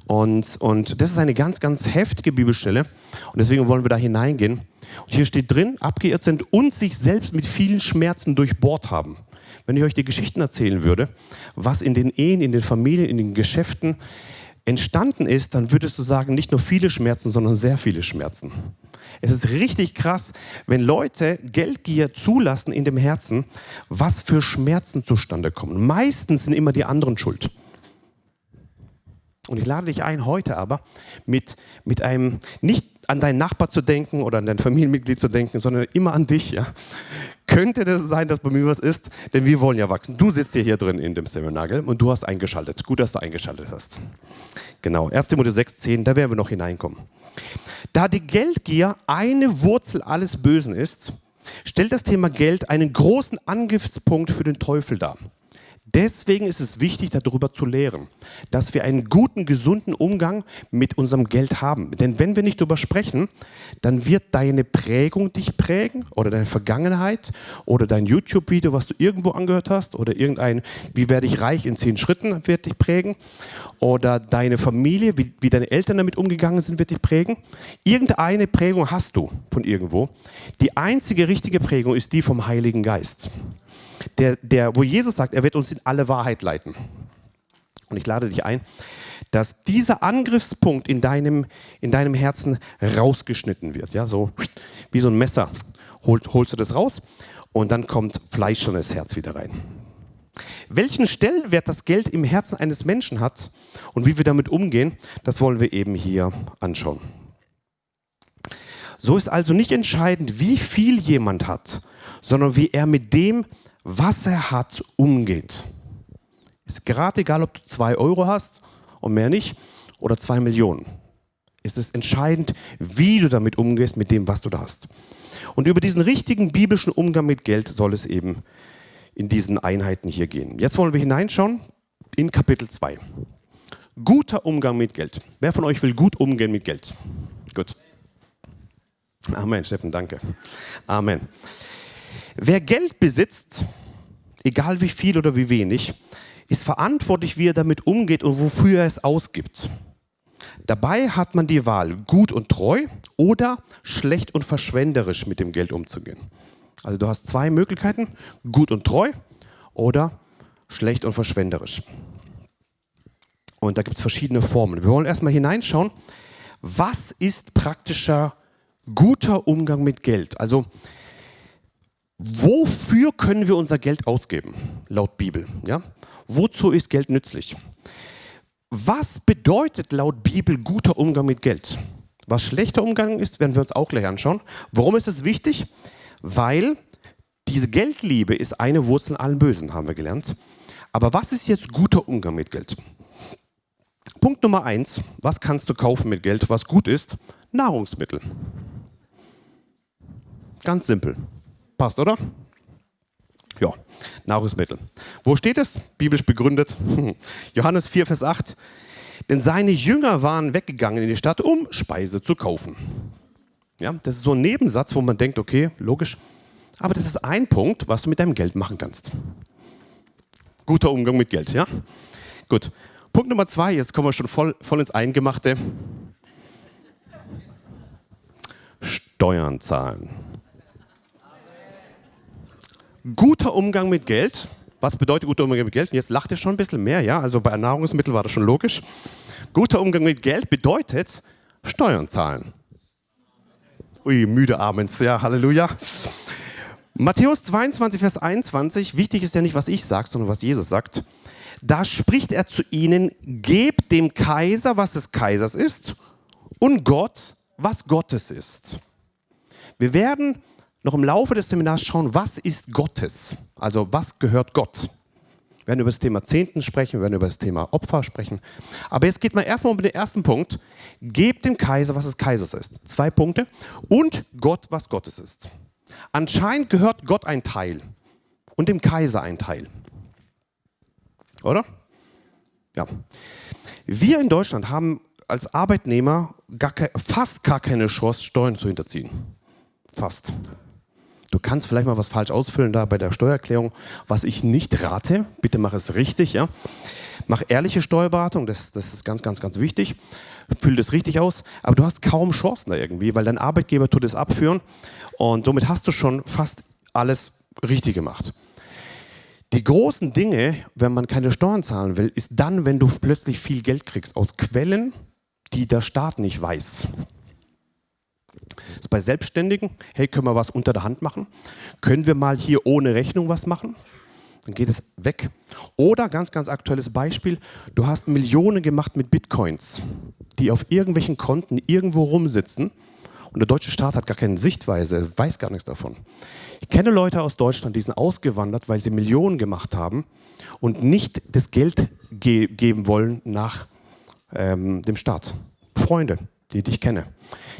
Und, und das ist eine ganz, ganz heftige Bibelstelle. Und deswegen wollen wir da hineingehen. Und hier steht drin, abgeirrt sind und sich selbst mit vielen Schmerzen durchbohrt haben. Wenn ich euch die Geschichten erzählen würde, was in den Ehen, in den Familien, in den Geschäften entstanden ist, dann würdest du sagen, nicht nur viele Schmerzen, sondern sehr viele Schmerzen. Es ist richtig krass, wenn Leute Geldgier zulassen in dem Herzen, was für Schmerzen zustande kommen. Meistens sind immer die anderen schuld. Und ich lade dich ein, heute aber mit, mit einem, nicht an deinen Nachbar zu denken oder an dein Familienmitglied zu denken, sondern immer an dich. Ja? Könnte das sein, dass bei mir was ist? Denn wir wollen ja wachsen. Du sitzt hier, hier drin in dem Seminar und du hast eingeschaltet. Gut, dass du eingeschaltet hast. Genau, 1. Mose 6, 10, da werden wir noch hineinkommen. Da die Geldgier eine Wurzel alles Bösen ist, stellt das Thema Geld einen großen Angriffspunkt für den Teufel dar. Deswegen ist es wichtig, darüber zu lehren, dass wir einen guten, gesunden Umgang mit unserem Geld haben. Denn wenn wir nicht darüber sprechen, dann wird deine Prägung dich prägen oder deine Vergangenheit oder dein YouTube-Video, was du irgendwo angehört hast oder irgendein, wie werde ich reich in zehn Schritten, wird dich prägen oder deine Familie, wie, wie deine Eltern damit umgegangen sind, wird dich prägen. Irgendeine Prägung hast du von irgendwo. Die einzige richtige Prägung ist die vom Heiligen Geist der, der, wo Jesus sagt, er wird uns in alle Wahrheit leiten. Und ich lade dich ein, dass dieser Angriffspunkt in deinem, in deinem Herzen rausgeschnitten wird. Ja, so wie so ein Messer holt, holst du das raus und dann kommt Fleisch in das Herz wieder rein. Welchen Stellenwert das Geld im Herzen eines Menschen hat und wie wir damit umgehen, das wollen wir eben hier anschauen. So ist also nicht entscheidend, wie viel jemand hat, sondern wie er mit dem, was er hat, umgeht. Ist gerade egal, ob du zwei Euro hast und mehr nicht oder zwei Millionen. Es ist entscheidend, wie du damit umgehst, mit dem, was du da hast. Und über diesen richtigen biblischen Umgang mit Geld soll es eben in diesen Einheiten hier gehen. Jetzt wollen wir hineinschauen in Kapitel 2. Guter Umgang mit Geld. Wer von euch will gut umgehen mit Geld? Gut. Amen, Steffen, danke. Amen. Wer Geld besitzt, egal wie viel oder wie wenig, ist verantwortlich, wie er damit umgeht und wofür er es ausgibt. Dabei hat man die Wahl, gut und treu oder schlecht und verschwenderisch mit dem Geld umzugehen. Also du hast zwei Möglichkeiten, gut und treu oder schlecht und verschwenderisch. Und da gibt es verschiedene Formen. Wir wollen erstmal hineinschauen, was ist praktischer guter Umgang mit Geld? Also wofür können wir unser Geld ausgeben, laut Bibel? Ja? Wozu ist Geld nützlich? Was bedeutet laut Bibel guter Umgang mit Geld? Was schlechter Umgang ist, werden wir uns auch gleich anschauen. Warum ist es wichtig? Weil diese Geldliebe ist eine Wurzel allen Bösen, haben wir gelernt. Aber was ist jetzt guter Umgang mit Geld? Punkt Nummer eins, was kannst du kaufen mit Geld, was gut ist? Nahrungsmittel. Ganz simpel. Passt, oder? Ja, Nahrungsmittel. Wo steht es? Biblisch begründet. Johannes 4, Vers 8. Denn seine Jünger waren weggegangen in die Stadt, um Speise zu kaufen. Ja, das ist so ein Nebensatz, wo man denkt, okay, logisch. Aber das ist ein Punkt, was du mit deinem Geld machen kannst. Guter Umgang mit Geld, ja? Gut. Punkt Nummer zwei, jetzt kommen wir schon voll, voll ins Eingemachte. Steuern zahlen. Guter Umgang mit Geld. Was bedeutet guter Umgang mit Geld? jetzt lacht ihr schon ein bisschen mehr, ja? Also bei Nahrungsmitteln war das schon logisch. Guter Umgang mit Geld bedeutet Steuern zahlen. Ui, müde abends, ja, Halleluja. Matthäus 22, Vers 21, wichtig ist ja nicht, was ich sage, sondern was Jesus sagt. Da spricht er zu ihnen, gebt dem Kaiser, was des Kaisers ist, und Gott, was Gottes ist. Wir werden noch im Laufe des Seminars schauen, was ist Gottes? Also was gehört Gott? Wir werden über das Thema Zehnten sprechen, wir werden über das Thema Opfer sprechen. Aber jetzt geht man erstmal um den ersten Punkt. Gebt dem Kaiser, was des Kaisers ist. Zwei Punkte. Und Gott, was Gottes ist. Anscheinend gehört Gott ein Teil und dem Kaiser ein Teil. Oder? Ja. Wir in Deutschland haben als Arbeitnehmer gar fast gar keine Chance, Steuern zu hinterziehen. Fast. Du kannst vielleicht mal was falsch ausfüllen da bei der Steuererklärung, was ich nicht rate. Bitte mach es richtig, ja. Mach ehrliche Steuerberatung, das, das ist ganz, ganz, ganz wichtig. Füll das richtig aus, aber du hast kaum Chancen da irgendwie, weil dein Arbeitgeber tut es abführen und somit hast du schon fast alles richtig gemacht. Die großen Dinge, wenn man keine Steuern zahlen will, ist dann, wenn du plötzlich viel Geld kriegst aus Quellen, die der Staat nicht weiß. Das ist bei Selbstständigen, hey, können wir was unter der Hand machen? Können wir mal hier ohne Rechnung was machen? Dann geht es weg. Oder ganz, ganz aktuelles Beispiel, du hast Millionen gemacht mit Bitcoins, die auf irgendwelchen Konten irgendwo rumsitzen und der deutsche Staat hat gar keine Sichtweise, weiß gar nichts davon. Ich kenne Leute aus Deutschland, die sind ausgewandert, weil sie Millionen gemacht haben und nicht das Geld ge geben wollen nach ähm, dem Staat. Freunde, die ich kenne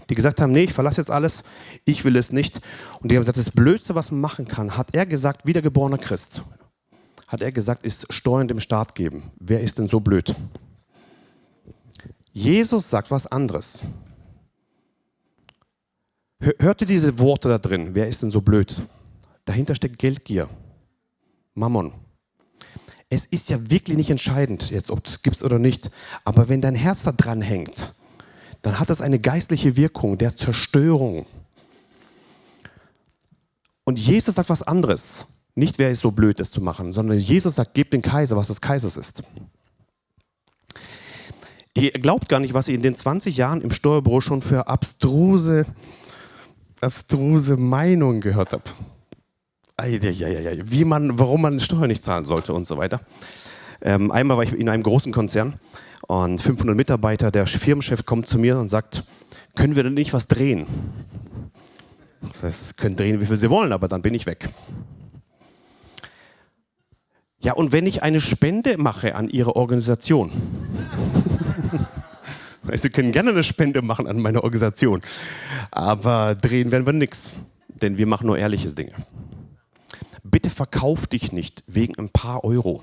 die gesagt haben, nee, ich verlasse jetzt alles, ich will es nicht. Und die haben gesagt, das Blödste, was man machen kann, hat er gesagt, wiedergeborener Christ, hat er gesagt, ist Steuern dem Staat geben. Wer ist denn so blöd? Jesus sagt was anderes. Hört ihr diese Worte da drin? Wer ist denn so blöd? Dahinter steckt Geldgier, Mammon. Es ist ja wirklich nicht entscheidend, jetzt ob es gibt oder nicht. Aber wenn dein Herz da dran hängt, dann hat das eine geistliche Wirkung der Zerstörung. Und Jesus sagt was anderes. Nicht, wer ist so blöd, das zu machen, sondern Jesus sagt, gebt den Kaiser, was des Kaisers ist. Ihr glaubt gar nicht, was ich in den 20 Jahren im Steuerbüro schon für abstruse, abstruse Meinungen gehört habe. Wie man, warum man Steuern nicht zahlen sollte und so weiter. Ähm, einmal war ich in einem großen Konzern und 500 Mitarbeiter, der Firmenchef kommt zu mir und sagt, können wir denn nicht was drehen? Heißt, können drehen, wie viel sie wollen, aber dann bin ich weg. Ja, und wenn ich eine Spende mache an Ihre Organisation, Sie können gerne eine Spende machen an meine Organisation, aber drehen werden wir nichts, denn wir machen nur ehrliche Dinge. Bitte verkauf dich nicht wegen ein paar Euro.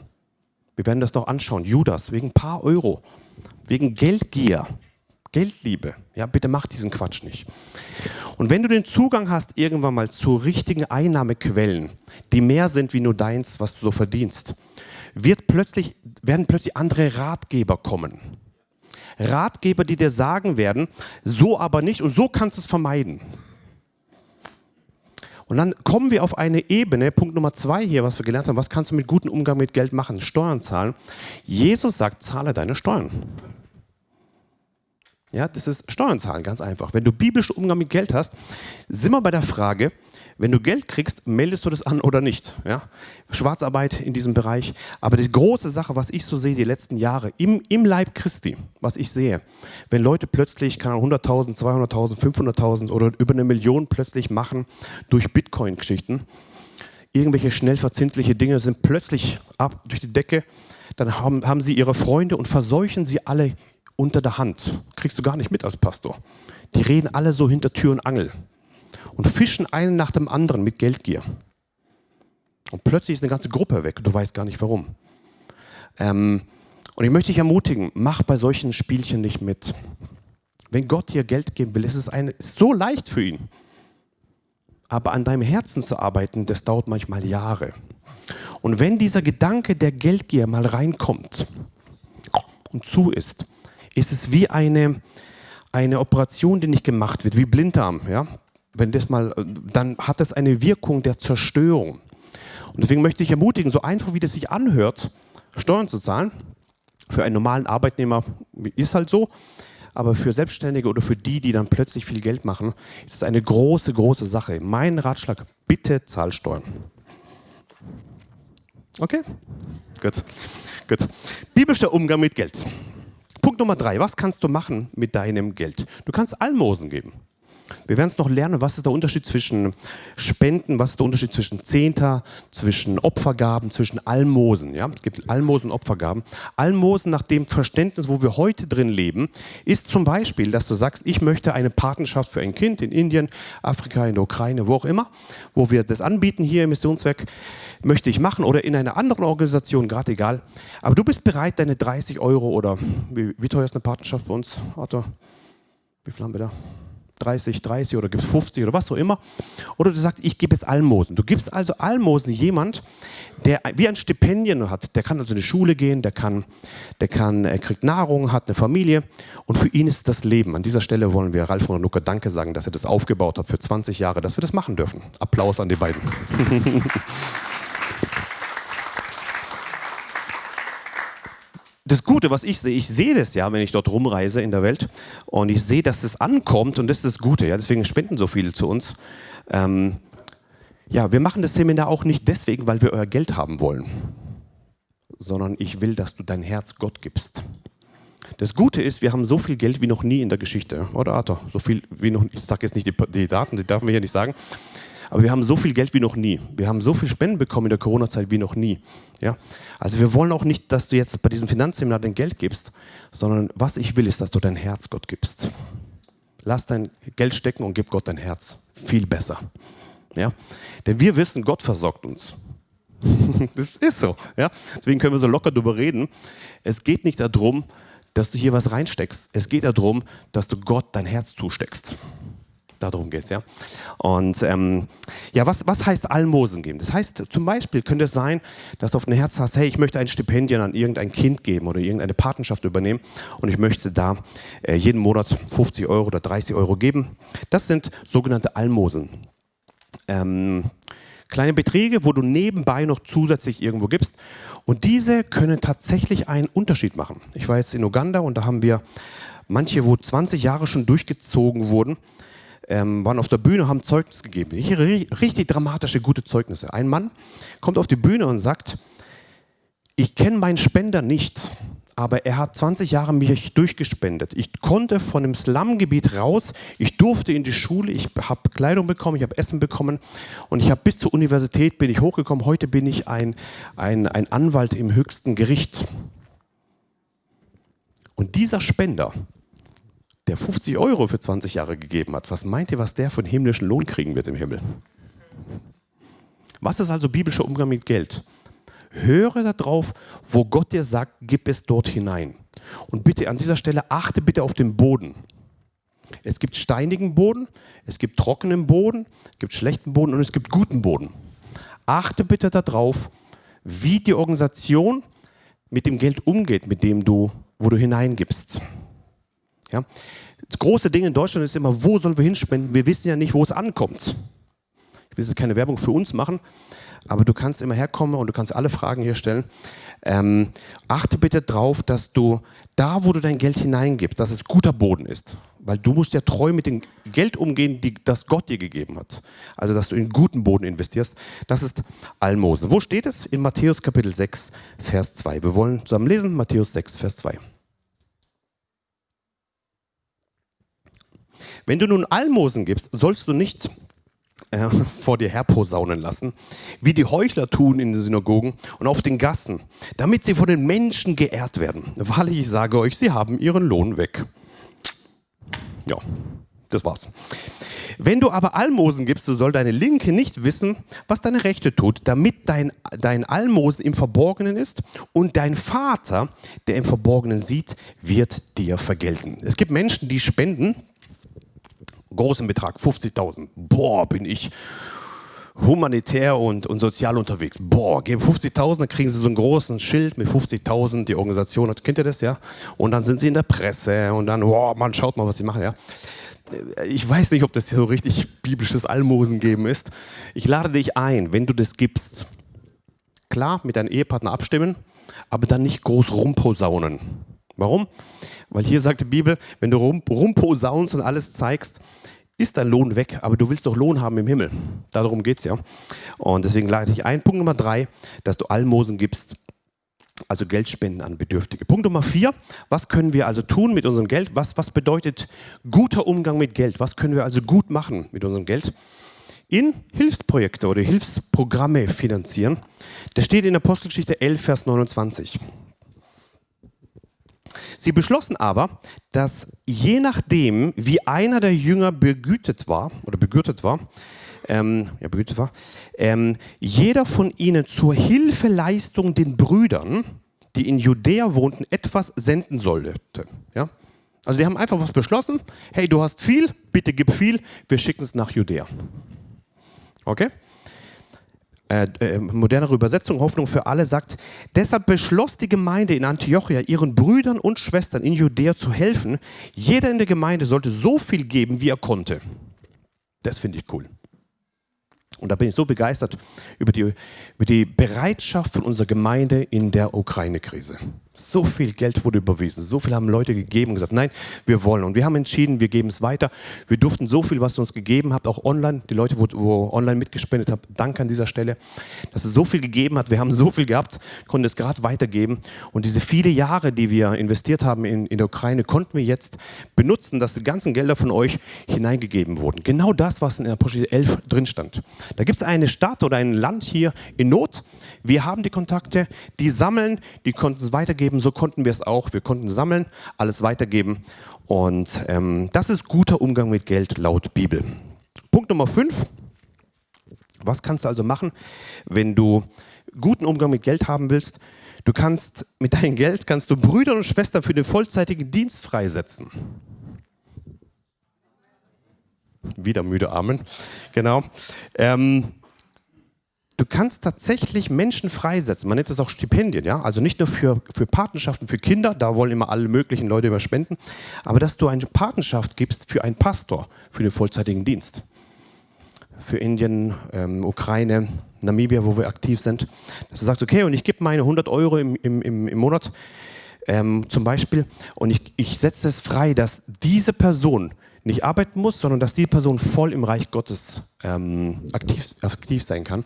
Wir werden das noch anschauen. Judas, wegen ein paar Euro, wegen Geldgier, Geldliebe. Ja, bitte mach diesen Quatsch nicht. Und wenn du den Zugang hast irgendwann mal zu richtigen Einnahmequellen, die mehr sind wie nur deins, was du so verdienst, wird plötzlich, werden plötzlich andere Ratgeber kommen. Ratgeber, die dir sagen werden, so aber nicht und so kannst du es vermeiden. Und dann kommen wir auf eine Ebene, Punkt Nummer zwei hier, was wir gelernt haben, was kannst du mit gutem Umgang mit Geld machen? Steuern zahlen. Jesus sagt, zahle deine Steuern. Ja, das ist Steuern zahlen, ganz einfach. Wenn du biblischen Umgang mit Geld hast, sind wir bei der Frage, wenn du Geld kriegst, meldest du das an oder nicht. Ja? Schwarzarbeit in diesem Bereich. Aber die große Sache, was ich so sehe die letzten Jahre, im, im Leib Christi, was ich sehe, wenn Leute plötzlich 100.000, 200.000, 500.000 oder über eine Million plötzlich machen durch Bitcoin-Geschichten, irgendwelche schnell verzinsliche Dinge sind plötzlich ab durch die Decke, dann haben, haben sie ihre Freunde und verseuchen sie alle unter der Hand. Kriegst du gar nicht mit als Pastor. Die reden alle so hinter Tür und Angel und fischen einen nach dem anderen mit Geldgier. Und plötzlich ist eine ganze Gruppe weg du weißt gar nicht warum. Ähm, und ich möchte dich ermutigen, mach bei solchen Spielchen nicht mit. Wenn Gott dir Geld geben will, ist es eine, ist so leicht für ihn. Aber an deinem Herzen zu arbeiten, das dauert manchmal Jahre. Und wenn dieser Gedanke der Geldgier mal reinkommt und zu ist, ist es wie eine, eine Operation, die nicht gemacht wird, wie Blinddarm. Ja? Wenn das mal, dann hat das eine Wirkung der Zerstörung. Und deswegen möchte ich ermutigen, so einfach wie das sich anhört, Steuern zu zahlen, für einen normalen Arbeitnehmer ist halt so, aber für Selbstständige oder für die, die dann plötzlich viel Geld machen, ist es eine große, große Sache. Mein Ratschlag, bitte zahl Steuern. Okay? Gut. Gut. Biblischer Umgang mit Geld. Punkt Nummer drei. Was kannst du machen mit deinem Geld? Du kannst Almosen geben. Wir werden es noch lernen, was ist der Unterschied zwischen Spenden, was ist der Unterschied zwischen Zehnter, zwischen Opfergaben, zwischen Almosen. Ja? Es gibt Almosen und Opfergaben. Almosen nach dem Verständnis, wo wir heute drin leben, ist zum Beispiel, dass du sagst, ich möchte eine Patenschaft für ein Kind in Indien, Afrika, in der Ukraine, wo auch immer, wo wir das anbieten hier im Missionswerk, möchte ich machen oder in einer anderen Organisation, gerade egal. Aber du bist bereit, deine 30 Euro oder wie, wie teuer ist eine Patenschaft bei uns, Arthur? Wie viel haben wir da? 30, 30 oder gibst 50 oder was auch immer. Oder du sagst, ich gebe jetzt Almosen. Du gibst also Almosen jemand, der wie ein Stipendium hat. Der kann also in die Schule gehen, der kann, der kann, er kriegt Nahrung, hat eine Familie und für ihn ist das Leben. An dieser Stelle wollen wir Ralf und Nucker Danke sagen, dass er das aufgebaut hat für 20 Jahre, dass wir das machen dürfen. Applaus an die beiden. das Gute, was ich sehe, ich sehe das ja, wenn ich dort rumreise in der Welt und ich sehe, dass es ankommt und das ist das Gute. Ja, deswegen spenden so viele zu uns. Ähm, ja, wir machen das Seminar auch nicht deswegen, weil wir euer Geld haben wollen, sondern ich will, dass du dein Herz Gott gibst. Das Gute ist, wir haben so viel Geld wie noch nie in der Geschichte, oder Arthur? So viel wie noch, ich sage jetzt nicht die, die Daten, die dürfen wir hier nicht sagen, aber wir haben so viel Geld wie noch nie. Wir haben so viel Spenden bekommen in der Corona-Zeit wie noch nie. Ja? Also wir wollen auch nicht, dass du jetzt bei diesem Finanzseminar dein Geld gibst, sondern was ich will, ist, dass du dein Herz Gott gibst. Lass dein Geld stecken und gib Gott dein Herz. Viel besser. Ja? Denn wir wissen, Gott versorgt uns. das ist so. Ja? Deswegen können wir so locker darüber reden. Es geht nicht darum, dass du hier was reinsteckst. Es geht darum, dass du Gott dein Herz zusteckst. Darum geht es, ja. Und ähm, ja, was, was heißt Almosen geben? Das heißt, zum Beispiel könnte es sein, dass du auf ein Herz hast, hey, ich möchte ein Stipendium an irgendein Kind geben oder irgendeine Patenschaft übernehmen und ich möchte da äh, jeden Monat 50 Euro oder 30 Euro geben. Das sind sogenannte Almosen. Ähm, Kleine Beträge, wo du nebenbei noch zusätzlich irgendwo gibst. Und diese können tatsächlich einen Unterschied machen. Ich war jetzt in Uganda und da haben wir manche, wo 20 Jahre schon durchgezogen wurden, ähm, waren auf der Bühne, haben Zeugnis gegeben. Richtig dramatische, gute Zeugnisse. Ein Mann kommt auf die Bühne und sagt, ich kenne meinen Spender nicht, aber er hat 20 Jahre mich durchgespendet. Ich konnte von dem Slumgebiet raus, ich durfte in die Schule, ich habe Kleidung bekommen, ich habe Essen bekommen und ich habe bis zur Universität bin ich hochgekommen. Heute bin ich ein, ein, ein Anwalt im höchsten Gericht. Und dieser Spender, der 50 Euro für 20 Jahre gegeben hat, was meint ihr, was der von himmlischen Lohn kriegen wird im Himmel? Was ist also biblischer Umgang mit Geld? Höre darauf, wo Gott dir sagt, gib es dort hinein. Und bitte an dieser Stelle achte bitte auf den Boden. Es gibt steinigen Boden, es gibt trockenen Boden, es gibt schlechten Boden und es gibt guten Boden. Achte bitte darauf, wie die Organisation mit dem Geld umgeht, mit dem du, wo du hineingibst. Ja? Das große Ding in Deutschland ist immer, wo sollen wir hinspenden? Wir wissen ja nicht, wo es ankommt. Ich will jetzt keine Werbung für uns machen, aber du kannst immer herkommen und du kannst alle Fragen hier stellen. Ähm, achte bitte darauf, dass du da, wo du dein Geld hineingibst, dass es guter Boden ist. Weil du musst ja treu mit dem Geld umgehen, die, das Gott dir gegeben hat. Also, dass du in guten Boden investierst. Das ist Almosen. Wo steht es? In Matthäus Kapitel 6, Vers 2. Wir wollen zusammen lesen, Matthäus 6, Vers 2. Wenn du nun Almosen gibst, sollst du nicht äh, vor dir herposaunen lassen, wie die Heuchler tun in den Synagogen und auf den Gassen, damit sie von den Menschen geehrt werden. Wahrlich, ich sage euch, sie haben ihren Lohn weg. Ja, das war's. Wenn du aber Almosen gibst, so soll deine Linke nicht wissen, was deine Rechte tut, damit dein, dein Almosen im Verborgenen ist und dein Vater, der im Verborgenen sieht, wird dir vergelten. Es gibt Menschen, die spenden, großen Betrag, 50.000. Boah, bin ich humanitär und, und sozial unterwegs. Boah, geben 50.000, dann kriegen sie so einen großen Schild mit 50.000, die Organisation kennt ihr das, ja? Und dann sind sie in der Presse und dann, boah, man schaut mal, was sie machen, ja? Ich weiß nicht, ob das so richtig biblisches Almosen geben ist. Ich lade dich ein, wenn du das gibst, klar, mit deinem Ehepartner abstimmen, aber dann nicht groß rumposaunen. Warum? Weil hier sagt die Bibel, wenn du rum, rumposaunst und alles zeigst, ist dein Lohn weg, aber du willst doch Lohn haben im Himmel. Darum geht es ja. Und deswegen lade ich ein. Punkt Nummer drei, dass du Almosen gibst, also Geldspenden an Bedürftige. Punkt Nummer vier, was können wir also tun mit unserem Geld? Was, was bedeutet guter Umgang mit Geld? Was können wir also gut machen mit unserem Geld? In Hilfsprojekte oder Hilfsprogramme finanzieren. Das steht in Apostelgeschichte 11, Vers 29. Sie beschlossen aber, dass je nachdem, wie einer der Jünger begütet war oder begürtet war, ähm, ja, begütet war, ähm, jeder von ihnen zur Hilfeleistung den Brüdern, die in Judäa wohnten, etwas senden sollte. Ja? Also die haben einfach was beschlossen, hey, du hast viel, bitte gib viel, wir schicken es nach Judäa. Okay? Äh, äh, modernere Übersetzung, Hoffnung für alle, sagt, deshalb beschloss die Gemeinde in Antiochia, ihren Brüdern und Schwestern in Judäa zu helfen. Jeder in der Gemeinde sollte so viel geben, wie er konnte. Das finde ich cool. Und da bin ich so begeistert über die, über die Bereitschaft von unserer Gemeinde in der Ukraine-Krise. So viel Geld wurde überwiesen, so viel haben Leute gegeben und gesagt, nein, wir wollen. Und wir haben entschieden, wir geben es weiter. Wir durften so viel, was ihr uns gegeben habt, auch online, die Leute, wo, wo online mitgespendet haben, danke an dieser Stelle, dass es so viel gegeben hat. Wir haben so viel gehabt, konnten es gerade weitergeben. Und diese viele Jahre, die wir investiert haben in, in der Ukraine, konnten wir jetzt benutzen, dass die ganzen Gelder von euch hineingegeben wurden. Genau das, was in Apostel 11 drin stand. Da gibt es eine Stadt oder ein Land hier in Not. Wir haben die Kontakte, die sammeln, die konnten es weitergeben weitergeben, so konnten wir es auch. Wir konnten sammeln, alles weitergeben. Und ähm, das ist guter Umgang mit Geld laut Bibel. Punkt Nummer 5. Was kannst du also machen, wenn du guten Umgang mit Geld haben willst? Du kannst mit deinem Geld kannst du Brüder und Schwestern für den vollzeitigen Dienst freisetzen. Wieder müde Amen. Genau. Ähm, du kannst tatsächlich Menschen freisetzen. Man nennt das auch Stipendien, ja. Also nicht nur für, für Patenschaften für Kinder, da wollen immer alle möglichen Leute immer spenden, aber dass du eine Patenschaft gibst für einen Pastor, für den vollzeitigen Dienst. für Indien, ähm, Ukraine, Namibia, wo wir aktiv sind, dass du sagst, okay, und ich gebe meine 100 Euro im, im, im, im Monat ähm, zum Beispiel und ich, ich setze es frei, dass diese Person nicht arbeiten muss, sondern dass die Person voll im Reich Gottes ähm, aktiv, aktiv sein kann.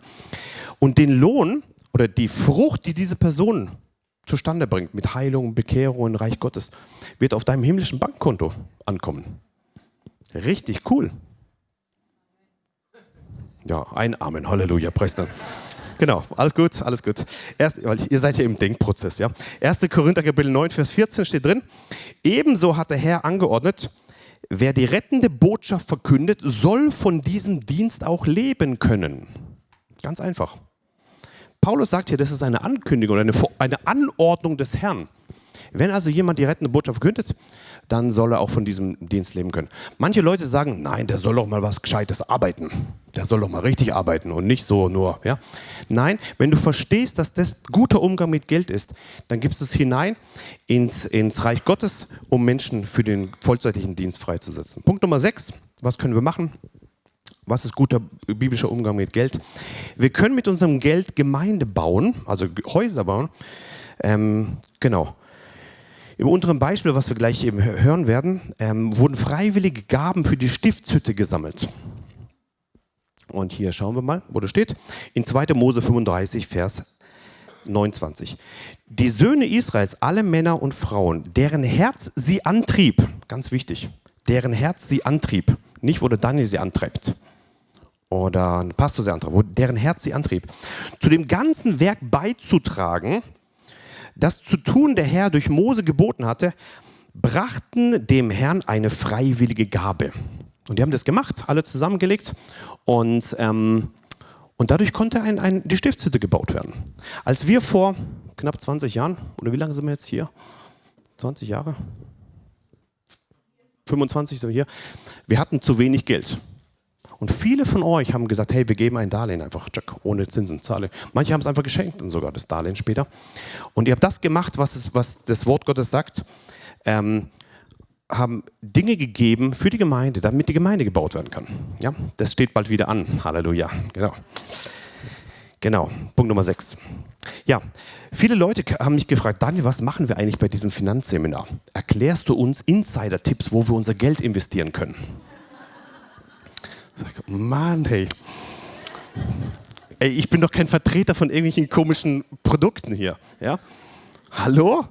Und den Lohn oder die Frucht, die diese Person zustande bringt, mit Heilung, Bekehrung und Reich Gottes, wird auf deinem himmlischen Bankkonto ankommen. Richtig cool. Ja, ein Amen, Halleluja, Preis Genau, alles gut, alles gut. Erst, weil ihr seid ja im Denkprozess, ja. 1. Korinther Kapitel 9, Vers 14 steht drin, ebenso hat der Herr angeordnet, wer die rettende Botschaft verkündet, soll von diesem Dienst auch leben können. Ganz einfach. Paulus sagt hier, das ist eine Ankündigung, eine, Anordnung des Herrn. Wenn also jemand die rettende Botschaft verkündet, dann soll er auch von diesem Dienst leben können. Manche Leute sagen, nein, der soll doch mal was Gescheites arbeiten. Der soll doch mal richtig arbeiten und nicht so nur. Ja? Nein, wenn du verstehst, dass das guter Umgang mit Geld ist, dann gibst du es hinein ins, ins Reich Gottes, um Menschen für den vollzeitlichen Dienst freizusetzen. Punkt Nummer 6, was können wir machen? Was ist guter biblischer Umgang mit Geld? Wir können mit unserem Geld Gemeinde bauen, also Häuser bauen. Ähm, genau. Im unteren Beispiel, was wir gleich eben hören werden, ähm, wurden freiwillige Gaben für die Stiftshütte gesammelt. Und hier schauen wir mal, wo das steht. In 2. Mose 35, Vers 29. Die Söhne Israels, alle Männer und Frauen, deren Herz sie antrieb, ganz wichtig, deren Herz sie antrieb, nicht wo der Daniel sie antreibt oder ein Pastor sie antreibt, wo deren Herz sie antrieb, zu dem ganzen Werk beizutragen, das zu tun der Herr durch Mose geboten hatte, brachten dem Herrn eine freiwillige Gabe. Und die haben das gemacht, alle zusammengelegt und, ähm, und dadurch konnte ein, ein, die Stiftshütte gebaut werden. Als wir vor knapp 20 Jahren, oder wie lange sind wir jetzt hier? 20 Jahre? 25 sind wir hier. Wir hatten zu wenig Geld. Und viele von euch haben gesagt, hey, wir geben ein Darlehen einfach, ohne Zinsen, zahle. Manche haben es einfach geschenkt und sogar das Darlehen später. Und ihr habt das gemacht, was, es, was das Wort Gottes sagt, ähm, haben Dinge gegeben für die Gemeinde, damit die Gemeinde gebaut werden kann. Ja, das steht bald wieder an. Halleluja. Genau. Genau, Punkt Nummer 6. Ja, viele Leute haben mich gefragt, Daniel, was machen wir eigentlich bei diesem Finanzseminar? Erklärst du uns Insider-Tipps, wo wir unser Geld investieren können? Sag, Mann, hey. Ey, ich bin doch kein Vertreter von irgendwelchen komischen Produkten hier. Ja? Hallo?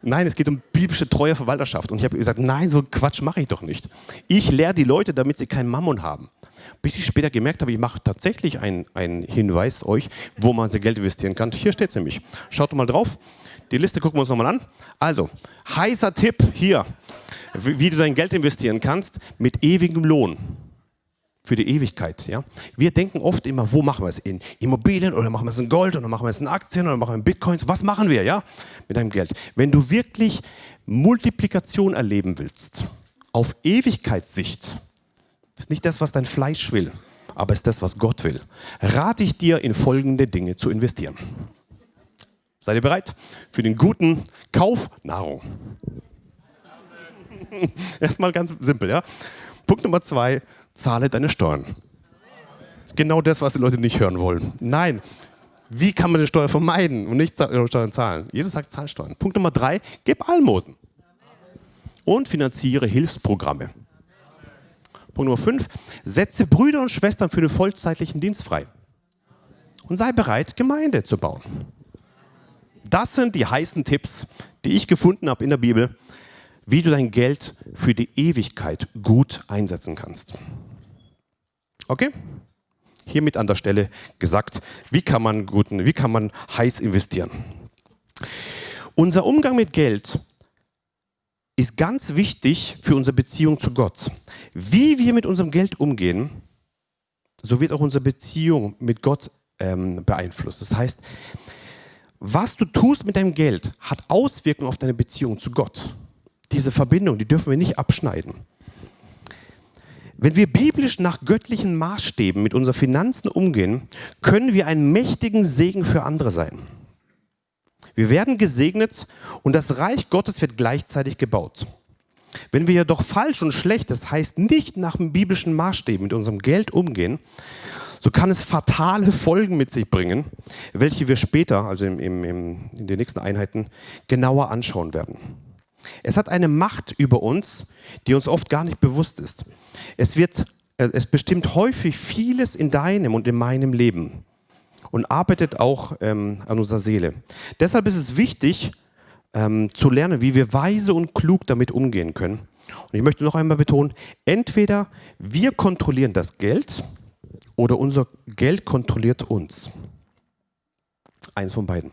Nein, es geht um biblische treue Verwalterschaft. Und ich habe gesagt, nein, so Quatsch mache ich doch nicht. Ich lehre die Leute, damit sie keinen Mammon haben. Bis ich später gemerkt habe, ich mache tatsächlich einen, Hinweis euch, wo man sein Geld investieren kann. Hier steht es nämlich. Schaut mal drauf. Die Liste gucken wir uns nochmal an. Also, heißer Tipp hier, wie du dein Geld investieren kannst mit ewigem Lohn für die Ewigkeit. Ja? Wir denken oft immer, wo machen wir es? In Immobilien oder machen wir es in Gold oder machen wir es in Aktien oder machen wir in Bitcoins? Was machen wir ja? mit deinem Geld? Wenn du wirklich Multiplikation erleben willst, auf Ewigkeitssicht, ist nicht das, was dein Fleisch will, aber ist das, was Gott will, rate ich dir, in folgende Dinge zu investieren. Seid ihr bereit für den guten Kauf Nahrung? Erstmal ganz simpel, ja. Punkt Nummer zwei, zahle deine Steuern. Das ist genau das, was die Leute nicht hören wollen. Nein, wie kann man eine Steuer vermeiden und nicht Steuern zahlen? Jesus sagt, zahl Steuern. Punkt Nummer drei, gib Almosen. Und finanziere Hilfsprogramme. Punkt Nummer fünf, setze Brüder und Schwestern für den vollzeitlichen Dienst frei. Und sei bereit, Gemeinde zu bauen. Das sind die heißen Tipps, die ich gefunden habe in der Bibel, wie du dein Geld für die Ewigkeit gut einsetzen kannst. Okay? Hiermit an der Stelle gesagt, wie kann man, guten, wie kann man heiß investieren. Unser Umgang mit Geld ist ganz wichtig für unsere Beziehung zu Gott. Wie wir mit unserem Geld umgehen, so wird auch unsere Beziehung mit Gott ähm, beeinflusst. Das heißt, was du tust mit deinem Geld, hat Auswirkungen auf deine Beziehung zu Gott. Diese Verbindung, die dürfen wir nicht abschneiden. Wenn wir biblisch nach göttlichen Maßstäben mit unseren Finanzen umgehen, können wir einen mächtigen Segen für andere sein. Wir werden gesegnet und das Reich Gottes wird gleichzeitig gebaut. Wenn wir jedoch falsch und schlecht, das heißt nicht nach dem biblischen Maßstäben mit unserem Geld umgehen, so kann es fatale Folgen mit sich bringen, welche wir später, also im, im, in den nächsten Einheiten, genauer anschauen werden. Es hat eine Macht über uns, die uns oft gar nicht bewusst ist. Es, wird, äh, es bestimmt häufig vieles in deinem und in meinem Leben und arbeitet auch ähm, an unserer Seele. Deshalb ist es wichtig, ähm, zu lernen, wie wir weise und klug damit umgehen können. Und ich möchte noch einmal betonen, entweder wir kontrollieren das Geld oder unser Geld kontrolliert uns. Eins von beiden.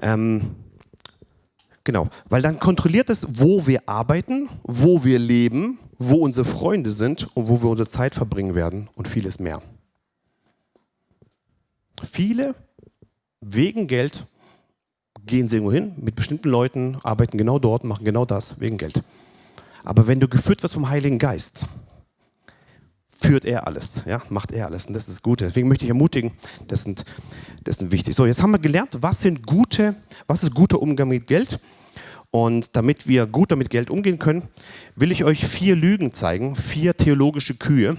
Ähm, genau, weil dann kontrolliert es, wo wir arbeiten, wo wir leben, wo unsere Freunde sind und wo wir unsere Zeit verbringen werden und vieles mehr. Viele wegen Geld gehen sie irgendwo hin mit bestimmten Leuten, arbeiten genau dort, machen genau das wegen Geld. Aber wenn du geführt wirst vom Heiligen Geist, führt er alles, ja, macht er alles und das ist Gute. Deswegen möchte ich ermutigen, das sind, das sind wichtig. So, jetzt haben wir gelernt, was sind gute, was ist guter Umgang mit Geld. Und damit wir gut damit Geld umgehen können, will ich euch vier Lügen zeigen, vier theologische Kühe,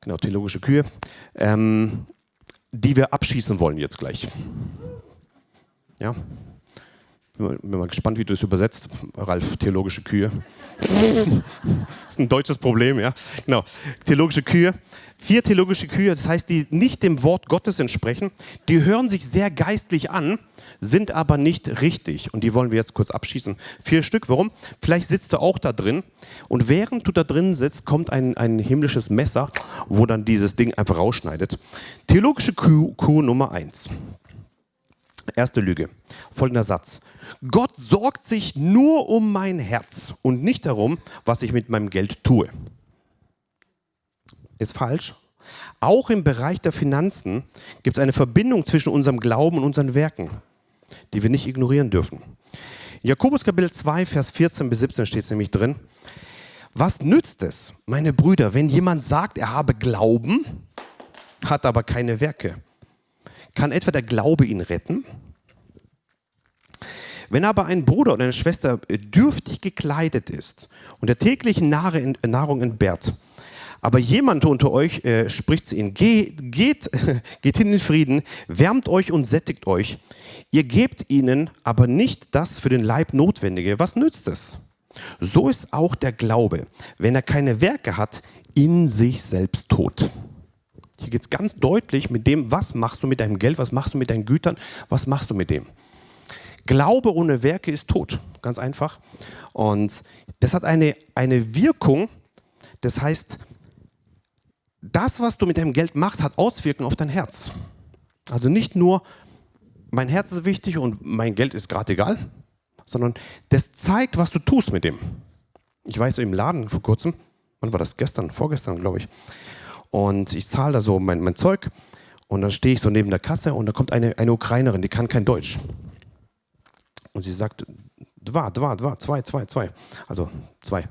genau, theologische Kühe, ähm, die wir abschießen wollen jetzt gleich. Ja? Bin mal gespannt, wie du das übersetzt, Ralf, theologische Kühe. das ist ein deutsches Problem, ja. Genau. Theologische Kühe. Vier theologische Kühe, das heißt, die nicht dem Wort Gottes entsprechen, die hören sich sehr geistlich an, sind aber nicht richtig. Und die wollen wir jetzt kurz abschießen. Vier Stück. Warum? Vielleicht sitzt du auch da drin und während du da drin sitzt, kommt ein, ein himmlisches Messer, wo dann dieses Ding einfach rausschneidet. Theologische Kuh, Kuh Nummer eins. Erste Lüge. Folgender Satz. Gott sorgt sich nur um mein Herz und nicht darum, was ich mit meinem Geld tue. Ist falsch. Auch im Bereich der Finanzen gibt es eine Verbindung zwischen unserem Glauben und unseren Werken, die wir nicht ignorieren dürfen. In Jakobus Kapitel 2, Vers 14 bis 17 steht es nämlich drin. Was nützt es, meine Brüder, wenn jemand sagt, er habe Glauben, hat aber keine Werke? Kann etwa der Glaube ihn retten? Wenn aber ein Bruder oder eine Schwester dürftig gekleidet ist und der täglichen Nahrung entbehrt, aber jemand unter euch äh, spricht zu ihnen, geht, geht, geht hin in Frieden, wärmt euch und sättigt euch. Ihr gebt ihnen aber nicht das für den Leib Notwendige. Was nützt es? So ist auch der Glaube, wenn er keine Werke hat, in sich selbst tot. Hier geht es ganz deutlich mit dem, was machst du mit deinem Geld, was machst du mit deinen Gütern, was machst du mit dem. Glaube ohne Werke ist tot, ganz einfach. Und das hat eine, eine Wirkung, das heißt, das, was du mit deinem Geld machst, hat Auswirkungen auf dein Herz. Also nicht nur, mein Herz ist wichtig und mein Geld ist gerade egal, sondern das zeigt, was du tust mit dem. Ich weiß im Laden vor kurzem, wann war das? Gestern, vorgestern, glaube ich. Und ich zahle da so mein, mein Zeug und dann stehe ich so neben der Kasse und da kommt eine, eine Ukrainerin, die kann kein Deutsch. Und sie sagt, dva, dva, dva, zwei, zwei, zwei. Also zwei.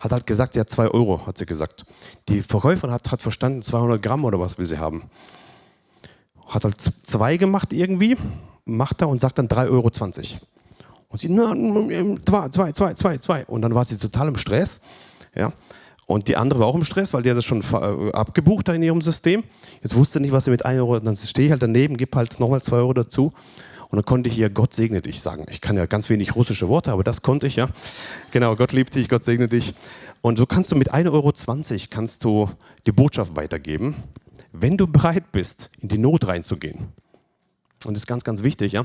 Hat halt gesagt, sie hat zwei Euro, hat sie gesagt. Die Verkäuferin hat, hat verstanden, 200 Gramm oder was will sie haben. Hat halt zwei gemacht irgendwie, macht er und sagt dann 3,20 Euro. Und sie, na, zwei, zwei, zwei, zwei, zwei. Und dann war sie total im Stress. Ja. Und die andere war auch im Stress, weil die hat das schon äh, abgebucht in ihrem System. Jetzt wusste nicht, was sie mit 1 Euro, dann stehe ich halt daneben, gebe halt nochmal 2 Euro dazu. Und dann konnte ich ihr Gott segne dich sagen. Ich kann ja ganz wenig russische Worte, aber das konnte ich ja. Genau, Gott liebt dich, Gott segne dich. Und so kannst du mit 1,20 Euro kannst du die Botschaft weitergeben, wenn du bereit bist, in die Not reinzugehen. Und das ist ganz, ganz wichtig, ja,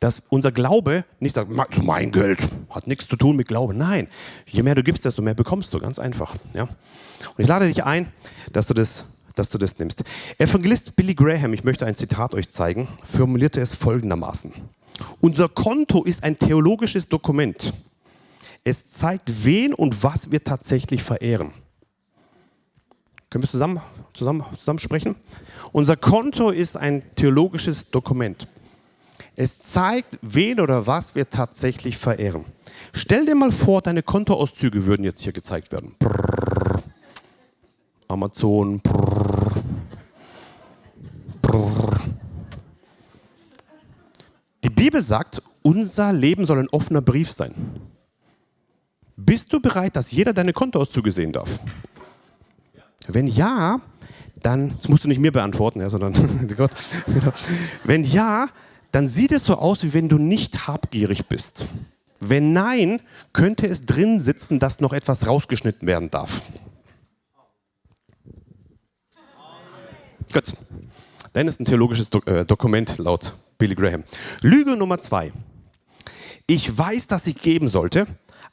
dass unser Glaube nicht sagt, mein Geld hat nichts zu tun mit Glauben. Nein, je mehr du gibst, desto mehr bekommst du, ganz einfach. Ja. Und ich lade dich ein, dass du das, dass du das nimmst. Evangelist Billy Graham, ich möchte ein Zitat euch zeigen, formulierte es folgendermaßen. Unser Konto ist ein theologisches Dokument. Es zeigt, wen und was wir tatsächlich verehren. Können wir zusammen, zusammen, zusammen sprechen? Unser Konto ist ein theologisches Dokument. Es zeigt, wen oder was wir tatsächlich verehren. Stell dir mal vor, deine Kontoauszüge würden jetzt hier gezeigt werden. Brrr. Amazon. Brrr. Brrr. Die Bibel sagt, unser Leben soll ein offener Brief sein. bist du bereit, dass jeder deine Kontoauszüge sehen darf? Wenn ja, dann, das musst du nicht mir beantworten, ja, sondern Gott. Genau. Wenn ja, dann sieht es so aus, wie wenn du nicht habgierig bist. Wenn nein, könnte es drin sitzen, dass noch etwas rausgeschnitten werden darf. Gut. Dann ist ein theologisches Do äh, Dokument laut Billy Graham. Lüge Nummer zwei. Ich weiß, dass ich geben sollte,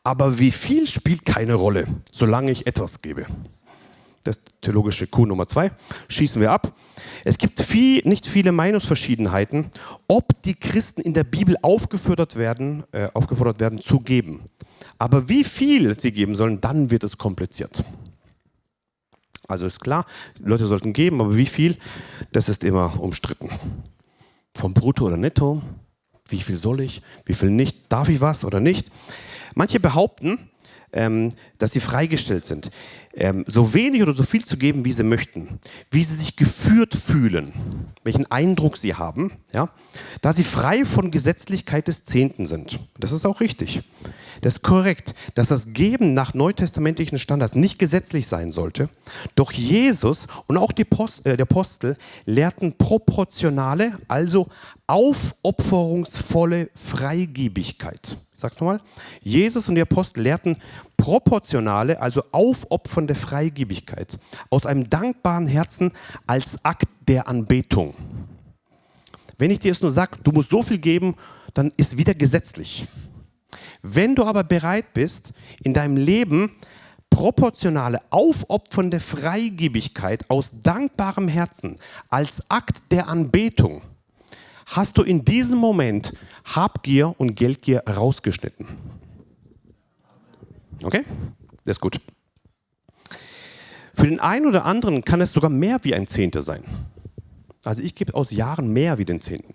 aber wie viel spielt keine Rolle, solange ich etwas gebe. Das theologische Q Nummer zwei. Schießen wir ab. Es gibt viel, nicht viele Meinungsverschiedenheiten, ob die Christen in der Bibel aufgefordert werden, äh, aufgefordert werden zu geben. Aber wie viel sie geben sollen, dann wird es kompliziert. Also ist klar, Leute sollten geben, aber wie viel, das ist immer umstritten. Vom Brutto oder Netto, wie viel soll ich, wie viel nicht, darf ich was oder nicht. Manche behaupten, ähm, dass sie freigestellt sind, ähm, so wenig oder so viel zu geben, wie sie möchten, wie sie sich geführt fühlen, welchen Eindruck sie haben, ja, da sie frei von Gesetzlichkeit des Zehnten sind. Das ist auch richtig. Das ist korrekt, dass das Geben nach neutestamentlichen Standards nicht gesetzlich sein sollte. Doch Jesus und auch die Post, äh, der Apostel lehrten proportionale, also aufopferungsvolle Freigebigkeit. Sag's nochmal. Jesus und die Apostel lehrten proportionale, also aufopfernde Freigebigkeit aus einem dankbaren Herzen als Akt der Anbetung. Wenn ich dir jetzt nur sage, du musst so viel geben, dann ist wieder gesetzlich. Wenn du aber bereit bist, in deinem Leben proportionale, aufopfernde Freigebigkeit aus dankbarem Herzen als Akt der Anbetung, hast du in diesem Moment Habgier und Geldgier rausgeschnitten. Okay? Das ist gut. Für den einen oder anderen kann es sogar mehr wie ein Zehnter sein. Also ich gebe aus Jahren mehr wie den Zehnten.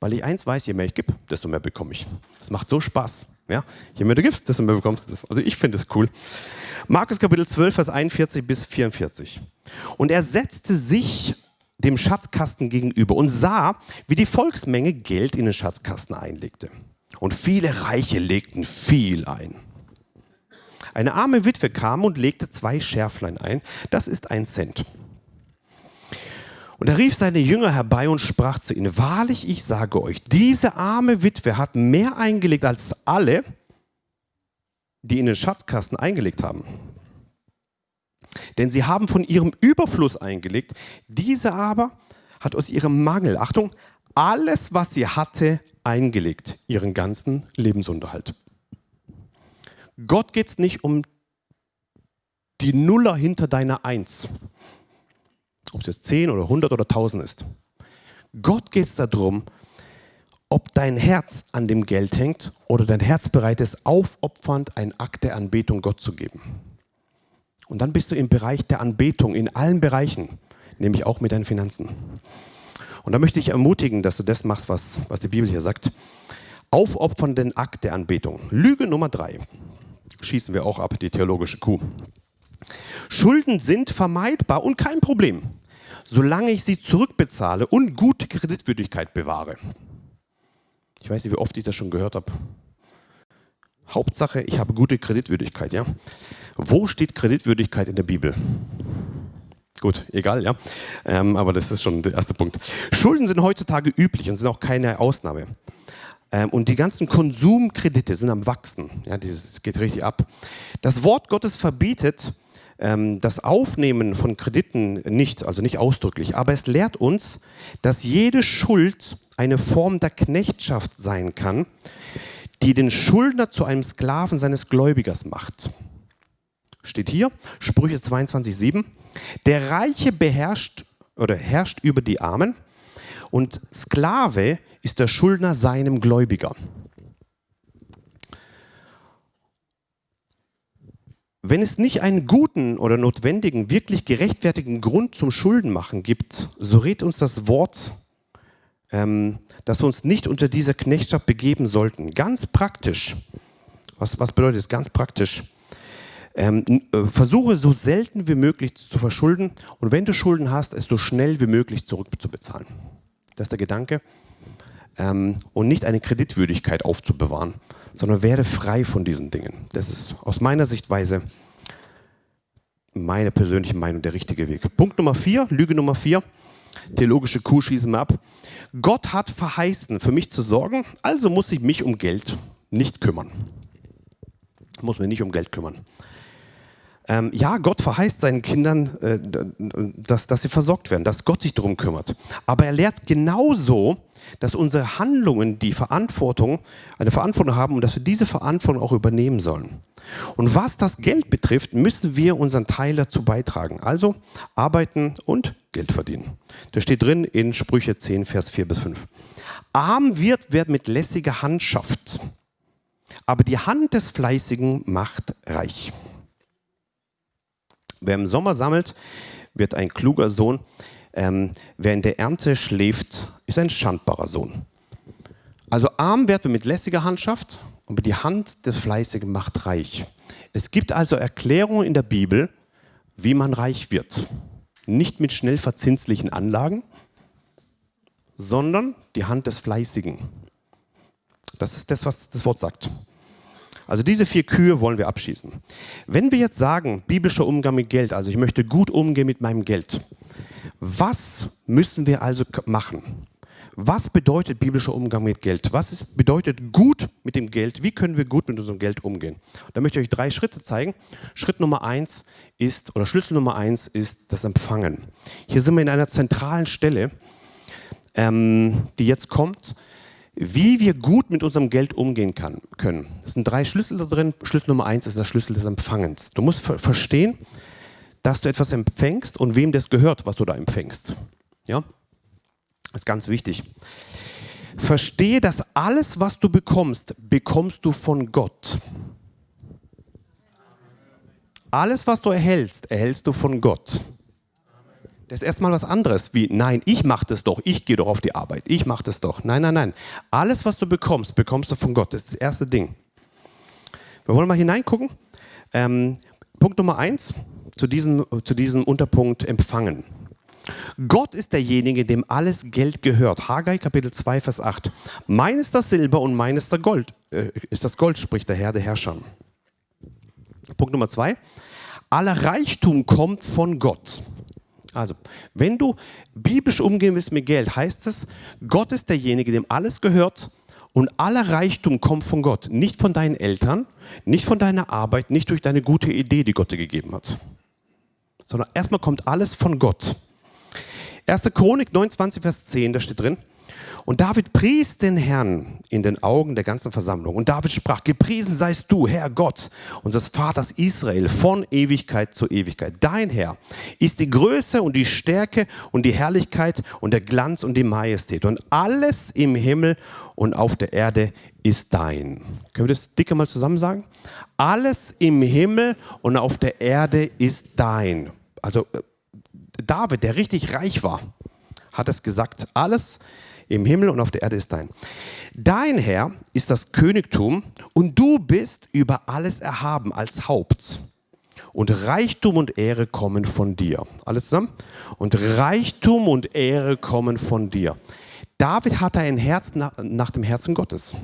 Weil ich eins weiß, je mehr ich gebe, desto mehr bekomme ich. Das macht so Spaß. Ja? Je mehr du gibst, desto mehr bekommst du. Also ich finde es cool. Markus Kapitel 12, Vers 41 bis 44. Und er setzte sich dem Schatzkasten gegenüber und sah, wie die Volksmenge Geld in den Schatzkasten einlegte. Und viele Reiche legten viel ein. Eine arme Witwe kam und legte zwei Schärflein ein. Das ist ein Cent. Und er rief seine Jünger herbei und sprach zu ihnen, wahrlich, ich sage euch, diese arme Witwe hat mehr eingelegt als alle, die in den Schatzkasten eingelegt haben. Denn sie haben von ihrem Überfluss eingelegt, diese aber hat aus ihrem Mangel, Achtung, alles, was sie hatte, eingelegt, ihren ganzen Lebensunterhalt. Gott geht es nicht um die Nuller hinter deiner Eins ob es jetzt 10 oder 100 oder 1000 ist. Gott geht es darum, ob dein Herz an dem Geld hängt oder dein Herz bereit ist, aufopfernd einen Akt der Anbetung Gott zu geben. Und dann bist du im Bereich der Anbetung, in allen Bereichen, nämlich auch mit deinen Finanzen. Und da möchte ich ermutigen, dass du das machst, was, was die Bibel hier sagt. Aufopfernden Akt der Anbetung. Lüge Nummer drei. Schießen wir auch ab, die theologische Kuh. Schulden sind vermeidbar und kein Problem, solange ich sie zurückbezahle und gute Kreditwürdigkeit bewahre. Ich weiß nicht, wie oft ich das schon gehört habe. Hauptsache, ich habe gute Kreditwürdigkeit. Ja? Wo steht Kreditwürdigkeit in der Bibel? Gut, egal, ja. Ähm, aber das ist schon der erste Punkt. Schulden sind heutzutage üblich und sind auch keine Ausnahme. Ähm, und die ganzen Konsumkredite sind am Wachsen. Ja, das geht richtig ab. Das Wort Gottes verbietet, ähm, das Aufnehmen von Krediten nicht, also nicht ausdrücklich, aber es lehrt uns, dass jede Schuld eine Form der Knechtschaft sein kann, die den Schuldner zu einem Sklaven seines Gläubigers macht. Steht hier, Sprüche 22,7. Der Reiche beherrscht oder herrscht über die Armen und Sklave ist der Schuldner seinem Gläubiger. Wenn es nicht einen guten oder notwendigen, wirklich gerechtfertigen Grund zum Schuldenmachen gibt, so rät uns das Wort, ähm, dass wir uns nicht unter dieser Knechtschaft begeben sollten. Ganz praktisch. Was, was bedeutet das ganz praktisch? Ähm, äh, versuche so selten wie möglich zu verschulden und wenn du Schulden hast, es so schnell wie möglich zurückzubezahlen. Das ist der Gedanke. Ähm, und nicht eine Kreditwürdigkeit aufzubewahren, sondern werde frei von diesen Dingen. Das ist aus meiner Sichtweise meine persönliche Meinung der richtige Weg. Punkt Nummer vier, Lüge Nummer vier, theologische Kuh schießen wir ab. Gott hat verheißen, für mich zu sorgen, also muss ich mich um Geld nicht kümmern. Ich muss mich nicht um Geld kümmern. Ähm, ja, Gott verheißt seinen Kindern, äh, dass, dass sie versorgt werden, dass Gott sich darum kümmert. Aber er lehrt genauso, dass unsere Handlungen die Verantwortung, eine Verantwortung haben und dass wir diese Verantwortung auch übernehmen sollen. Und was das Geld betrifft, müssen wir unseren Teil dazu beitragen. Also arbeiten und Geld verdienen. Das steht drin in Sprüche 10, Vers 4 bis 5. Arm wird, wer mit lässiger Hand schafft. Aber die Hand des Fleißigen macht reich. Wer im Sommer sammelt, wird ein kluger Sohn. Ähm, wer in der Ernte schläft, ist ein schandbarer Sohn. Also arm wird, wer mit lässiger Hand schafft, aber die Hand des Fleißigen macht reich. Es gibt also Erklärungen in der Bibel, wie man reich wird. Nicht mit schnell verzinslichen Anlagen, sondern die Hand des Fleißigen. Das ist das, was das Wort sagt. Also diese vier Kühe wollen wir abschießen. Wenn wir jetzt sagen, biblischer Umgang mit Geld, also ich möchte gut umgehen mit meinem Geld, was müssen wir also machen? Was bedeutet biblischer Umgang mit Geld? Was ist, bedeutet gut mit dem Geld? Wie können wir gut mit unserem Geld umgehen? Da möchte ich euch drei Schritte zeigen. Schritt Nummer eins ist, oder Schlüssel Nummer eins ist das Empfangen. Hier sind wir in einer zentralen Stelle, ähm, die jetzt kommt wie wir gut mit unserem Geld umgehen kann, können. Es sind drei Schlüssel da drin. Schlüssel Nummer eins ist der Schlüssel des Empfangens. Du musst ver verstehen, dass du etwas empfängst und wem das gehört, was du da empfängst. Ja? Das ist ganz wichtig. Verstehe, dass alles, was du bekommst, bekommst du von Gott. Alles, was du erhältst, erhältst du von Gott. Das ist erstmal was anderes wie, nein, ich mache das doch, ich gehe doch auf die Arbeit, ich mache das doch. Nein, nein, nein. Alles, was du bekommst, bekommst du von Gott. Das ist das erste Ding. Wir wollen mal hineingucken. Ähm, Punkt Nummer eins zu diesem, zu diesem Unterpunkt Empfangen. Gott ist derjenige, dem alles Geld gehört. Haggai Kapitel 2, Vers 8. Mein ist das Silber und mein ist das Gold, äh, ist das Gold, spricht der Herr der Herrscher. Punkt Nummer zwei. Aller Reichtum kommt von Gott. Also, wenn du biblisch umgehen willst mit Geld, heißt es, Gott ist derjenige, dem alles gehört und aller Reichtum kommt von Gott. Nicht von deinen Eltern, nicht von deiner Arbeit, nicht durch deine gute Idee, die Gott dir gegeben hat. Sondern erstmal kommt alles von Gott. 1. Chronik 29, Vers 10, da steht drin, und David pries den Herrn in den Augen der ganzen Versammlung. Und David sprach, gepriesen seist du, Herr Gott, unseres Vaters Israel, von Ewigkeit zu Ewigkeit. Dein Herr ist die Größe und die Stärke und die Herrlichkeit und der Glanz und die Majestät. Und alles im Himmel und auf der Erde ist dein. Können wir das dicke mal zusammen sagen? Alles im Himmel und auf der Erde ist dein. Also äh, David, der richtig reich war, hat es gesagt, alles im Himmel und auf der Erde ist dein. Dein Herr ist das Königtum und du bist über alles erhaben als Haupt. Und Reichtum und Ehre kommen von dir. Alles zusammen? Und Reichtum und Ehre kommen von dir. David hatte ein Herz nach, nach dem Herzen Gottes.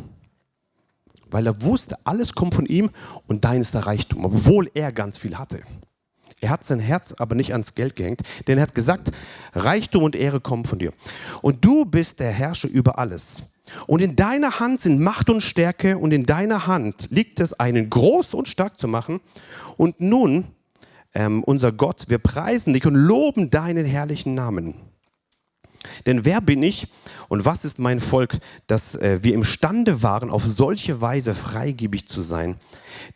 Weil er wusste, alles kommt von ihm und dein ist der Reichtum, obwohl er ganz viel hatte. Er hat sein Herz aber nicht ans Geld gehängt, denn er hat gesagt, Reichtum und Ehre kommen von dir. Und du bist der Herrscher über alles. Und in deiner Hand sind Macht und Stärke und in deiner Hand liegt es, einen groß und stark zu machen. Und nun, ähm, unser Gott, wir preisen dich und loben deinen herrlichen Namen. Denn wer bin ich und was ist mein Volk, dass äh, wir imstande waren, auf solche Weise freigebig zu sein?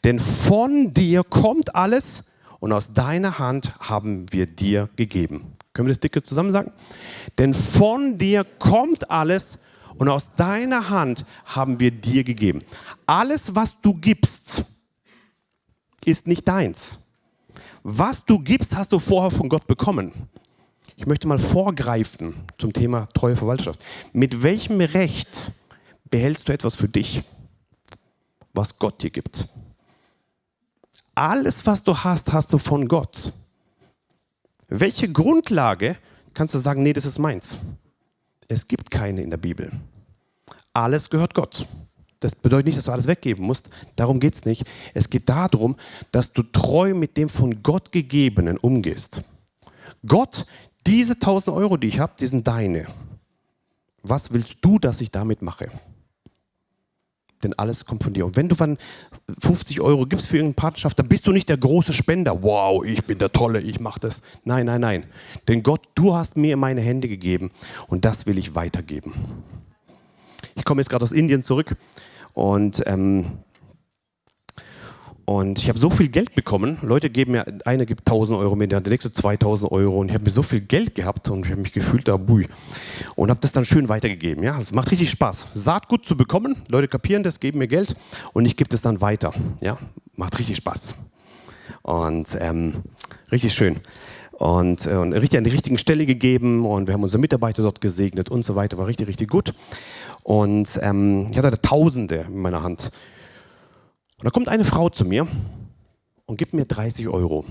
Denn von dir kommt alles und aus deiner Hand haben wir dir gegeben. Können wir das dicke zusammen sagen? Denn von dir kommt alles und aus deiner Hand haben wir dir gegeben. Alles, was du gibst, ist nicht deins. Was du gibst, hast du vorher von Gott bekommen. Ich möchte mal vorgreifen zum Thema treue Verwalterschaft. Mit welchem Recht behältst du etwas für dich, was Gott dir gibt? Alles, was du hast, hast du von Gott. Welche Grundlage kannst du sagen, nee, das ist meins? Es gibt keine in der Bibel. alles gehört Gott. Das bedeutet nicht, dass du alles weggeben musst. Darum geht es nicht. Es geht darum, dass du treu mit dem von Gott gegebenen umgehst. Gott, diese 1000 Euro, die ich habe, die sind deine. Was willst du, dass ich damit mache? Denn alles kommt von dir. Und wenn du dann 50 Euro gibst für irgendeine Partnerschaft, dann bist du nicht der große Spender. Wow, ich bin der Tolle, ich mache das. Nein, nein, nein. Denn Gott, du hast mir meine Hände gegeben und das will ich weitergeben. Ich komme jetzt gerade aus Indien zurück und, ähm, und ich habe so viel Geld bekommen. Leute geben mir, einer gibt 1000 Euro mit, der nächste 2000 Euro. Und ich habe mir so viel Geld gehabt und ich habe mich gefühlt da, bui. Und habe das dann schön weitergegeben. Ja, es macht richtig Spaß. Saatgut zu bekommen. Leute kapieren das, geben mir Geld und ich gebe das dann weiter. Ja, macht richtig Spaß. Und ähm, richtig schön und, äh, und richtig an die richtigen Stelle gegeben und wir haben unsere Mitarbeiter dort gesegnet und so weiter, war richtig, richtig gut. Und ähm, ich hatte Tausende in meiner Hand. Und da kommt eine Frau zu mir und gibt mir 30 Euro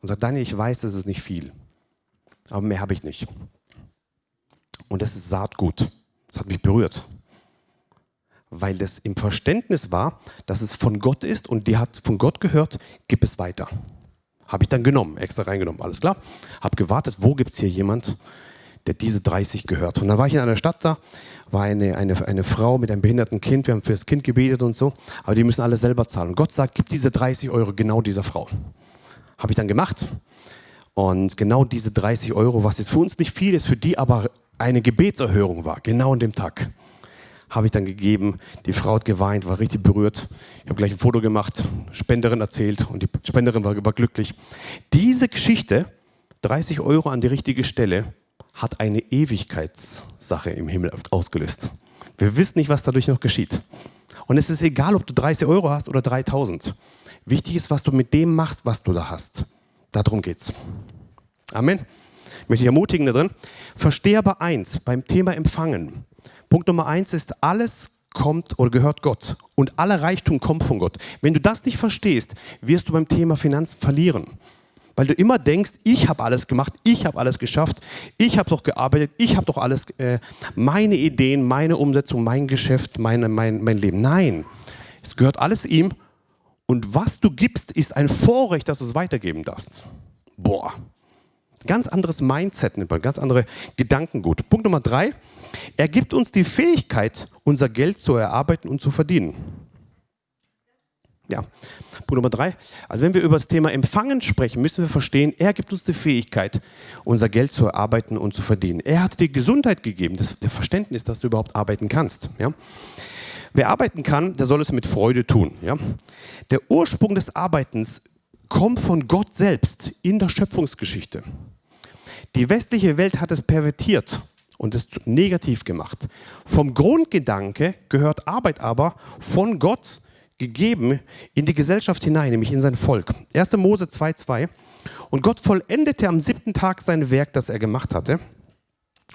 und sagt, Daniel, ich weiß, das ist nicht viel, aber mehr habe ich nicht. Und das ist Saatgut. Das hat mich berührt. Weil das im Verständnis war, dass es von Gott ist und die hat von Gott gehört, gib es weiter. Habe ich dann genommen, extra reingenommen, alles klar. Habe gewartet, wo gibt es hier jemand, der diese 30 gehört. Und dann war ich in einer Stadt da, war eine, eine, eine Frau mit einem behinderten Kind, wir haben für das Kind gebetet und so, aber die müssen alle selber zahlen. Und Gott sagt, gib diese 30 Euro genau dieser Frau. Habe ich dann gemacht. Und genau diese 30 Euro, was jetzt für uns nicht viel ist, für die aber eine Gebetserhörung war, genau an dem Tag habe ich dann gegeben. Die Frau hat geweint, war richtig berührt. Ich habe gleich ein Foto gemacht, Spenderin erzählt und die Spenderin war, war glücklich. Diese Geschichte, 30 Euro an die richtige Stelle, hat eine Ewigkeitssache im Himmel ausgelöst. Wir wissen nicht, was dadurch noch geschieht. Und es ist egal, ob du 30 Euro hast oder 3000. Wichtig ist, was du mit dem machst, was du da hast. Darum geht's. Amen. Ich möchte dich ermutigen da drin. Verstehe aber eins beim Thema Empfangen. Punkt Nummer eins ist, alles kommt oder gehört Gott und aller Reichtum kommt von Gott. Wenn du das nicht verstehst, wirst du beim Thema Finanzen verlieren. Weil du immer denkst, ich habe alles gemacht, ich habe alles geschafft, ich habe doch gearbeitet, ich habe doch alles, äh, meine Ideen, meine Umsetzung, mein Geschäft, meine, mein, mein Leben. Nein, es gehört alles ihm und was du gibst, ist ein Vorrecht, dass du es weitergeben darfst. Boah, ganz anderes Mindset, ganz andere Gedankengut. Punkt Nummer drei, er gibt uns die Fähigkeit, unser Geld zu erarbeiten und zu verdienen. Ja, Punkt Nummer drei. Also wenn wir über das Thema Empfangen sprechen, müssen wir verstehen, er gibt uns die Fähigkeit, unser Geld zu erarbeiten und zu verdienen. Er hat dir Gesundheit gegeben, das, der Verständnis, dass du überhaupt arbeiten kannst. Ja? Wer arbeiten kann, der soll es mit Freude tun. Ja? Der Ursprung des Arbeitens kommt von Gott selbst in der Schöpfungsgeschichte. Die westliche Welt hat es pervertiert und es negativ gemacht. Vom Grundgedanke gehört Arbeit aber von Gott gegeben in die Gesellschaft hinein, nämlich in sein Volk. 1. Mose 2,2 Und Gott vollendete am siebten Tag sein Werk, das er gemacht hatte.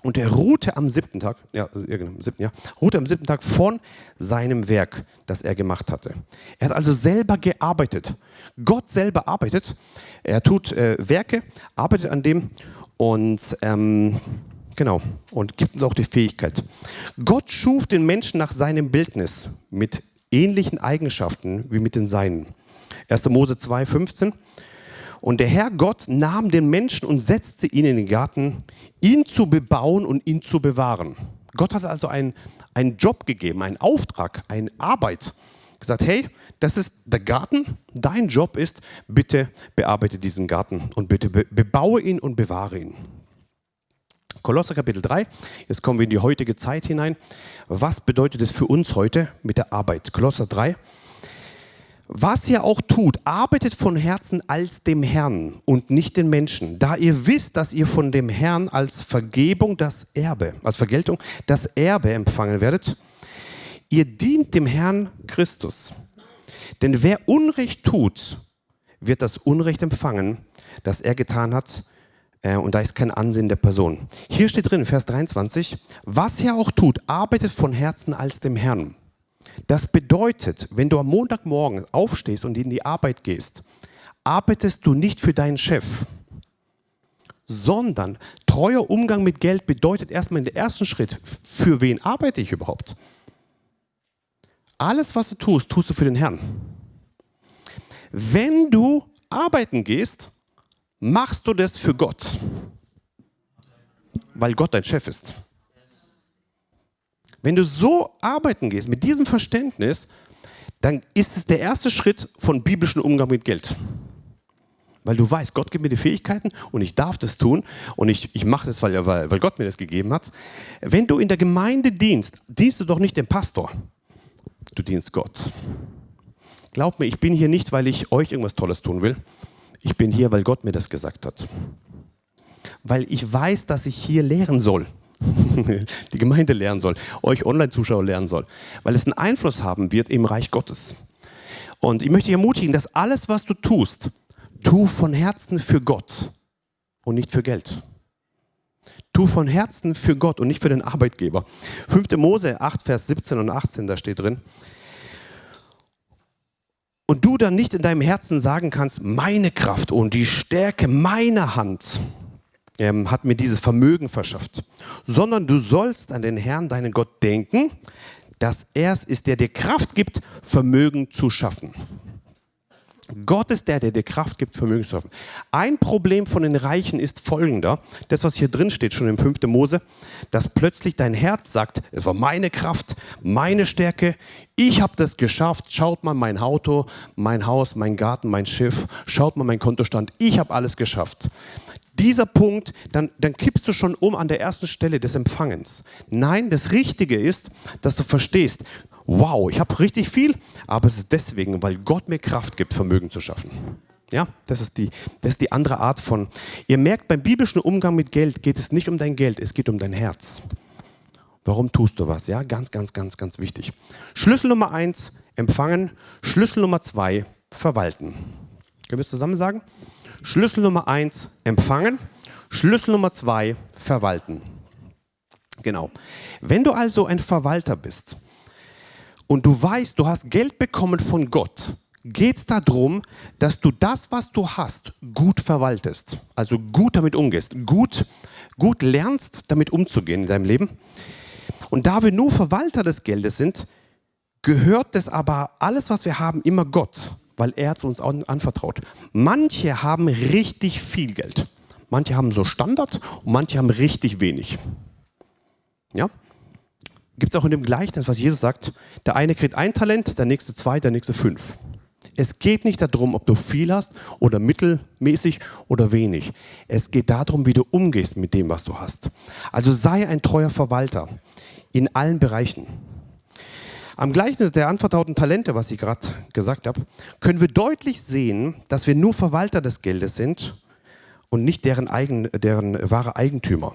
Und er ruhte am siebten Tag, ja, genau, siebten, ja, ruhte am siebten Tag von seinem Werk, das er gemacht hatte. Er hat also selber gearbeitet. Gott selber arbeitet. Er tut äh, Werke, arbeitet an dem und ähm, Genau. Und gibt uns auch die Fähigkeit. Gott schuf den Menschen nach seinem Bildnis mit ähnlichen Eigenschaften wie mit den seinen. 1. Mose 2, 15. Und der Herr Gott nahm den Menschen und setzte ihn in den Garten, ihn zu bebauen und ihn zu bewahren. Gott hat also einen, einen Job gegeben, einen Auftrag, eine Arbeit. Gesagt, hey, das ist der Garten, dein Job ist, bitte bearbeite diesen Garten und bitte bebaue ihn und bewahre ihn. Kolosser Kapitel 3, jetzt kommen wir in die heutige Zeit hinein. Was bedeutet es für uns heute mit der Arbeit? Kolosser 3. Was ihr auch tut, arbeitet von Herzen als dem Herrn und nicht den Menschen, da ihr wisst, dass ihr von dem Herrn als Vergebung das Erbe, als Vergeltung das Erbe empfangen werdet. Ihr dient dem Herrn Christus. Denn wer Unrecht tut, wird das Unrecht empfangen, das er getan hat, äh, und da ist kein Ansehen der Person. Hier steht drin, Vers 23, was er auch tut, arbeitet von Herzen als dem Herrn. Das bedeutet, wenn du am Montagmorgen aufstehst und in die Arbeit gehst, arbeitest du nicht für deinen Chef, sondern treuer Umgang mit Geld bedeutet erstmal in der ersten Schritt, für wen arbeite ich überhaupt? Alles, was du tust, tust du für den Herrn. Wenn du arbeiten gehst, machst du das für Gott, weil Gott dein Chef ist. Wenn du so arbeiten gehst, mit diesem Verständnis, dann ist es der erste Schritt von biblischem Umgang mit Geld. Weil du weißt, Gott gibt mir die Fähigkeiten und ich darf das tun und ich, ich mache das, weil, weil, weil Gott mir das gegeben hat. Wenn du in der Gemeinde dienst, dienst du doch nicht dem Pastor, du dienst Gott. Glaub mir, ich bin hier nicht, weil ich euch irgendwas Tolles tun will. Ich bin hier, weil Gott mir das gesagt hat. Weil ich weiß, dass ich hier lehren soll. die Gemeinde lernen soll, euch Online-Zuschauer lernen soll, weil es einen Einfluss haben wird im Reich Gottes. Und ich möchte dich ermutigen, dass alles, was du tust, tu von Herzen für Gott und nicht für Geld. Tu von Herzen für Gott und nicht für den Arbeitgeber. 5. Mose 8, Vers 17 und 18, da steht drin. Und du dann nicht in deinem Herzen sagen kannst, meine Kraft und die Stärke meiner Hand ähm, hat mir dieses Vermögen verschafft, sondern du sollst an den Herrn, deinen Gott, denken, dass er es ist, der dir Kraft gibt, Vermögen zu schaffen. Gott ist der, der dir Kraft gibt, Vermögen zu schaffen. Ein Problem von den Reichen ist folgender, das was hier drin steht, schon im 5. Mose, dass plötzlich dein Herz sagt, es war meine Kraft, meine Stärke, ich habe das geschafft, schaut mal mein Auto, mein Haus, mein Garten, mein Schiff, schaut mal mein Kontostand, ich habe alles geschafft dieser Punkt, dann, dann kippst du schon um an der ersten Stelle des Empfangens. Nein, das Richtige ist, dass du verstehst, wow, ich habe richtig viel, aber es ist deswegen, weil Gott mir Kraft gibt, Vermögen zu schaffen. Ja, das ist, die, das ist die andere Art von. Ihr merkt, beim biblischen Umgang mit Geld geht es nicht um dein Geld, es geht um dein Herz. Warum tust du was? Ja, ganz, ganz, ganz, ganz wichtig. Schlüssel Nummer eins, empfangen. Schlüssel Nummer zwei, verwalten. Können wir es zusammen sagen? Schlüssel Nummer eins, empfangen. Schlüssel Nummer zwei, verwalten. Genau. Wenn du also ein Verwalter bist und du weißt, du hast Geld bekommen von Gott, geht es darum, dass du das, was du hast, gut verwaltest. Also gut damit umgehst. Gut, gut lernst, damit umzugehen in deinem Leben. Und da wir nur Verwalter des Geldes sind, gehört das aber alles, was wir haben, immer Gott weil er es uns anvertraut. Manche haben richtig viel Geld. Manche haben so Standard und manche haben richtig wenig. Ja? Gibt es auch in dem Gleichnis, was Jesus sagt, der eine kriegt ein Talent, der nächste zwei, der nächste fünf. Es geht nicht darum, ob du viel hast oder mittelmäßig oder wenig. Es geht darum, wie du umgehst mit dem, was du hast. Also sei ein treuer Verwalter in allen Bereichen. Am Gleichnis der anvertrauten Talente, was ich gerade gesagt habe, können wir deutlich sehen, dass wir nur Verwalter des Geldes sind und nicht deren, eigen, deren wahre Eigentümer.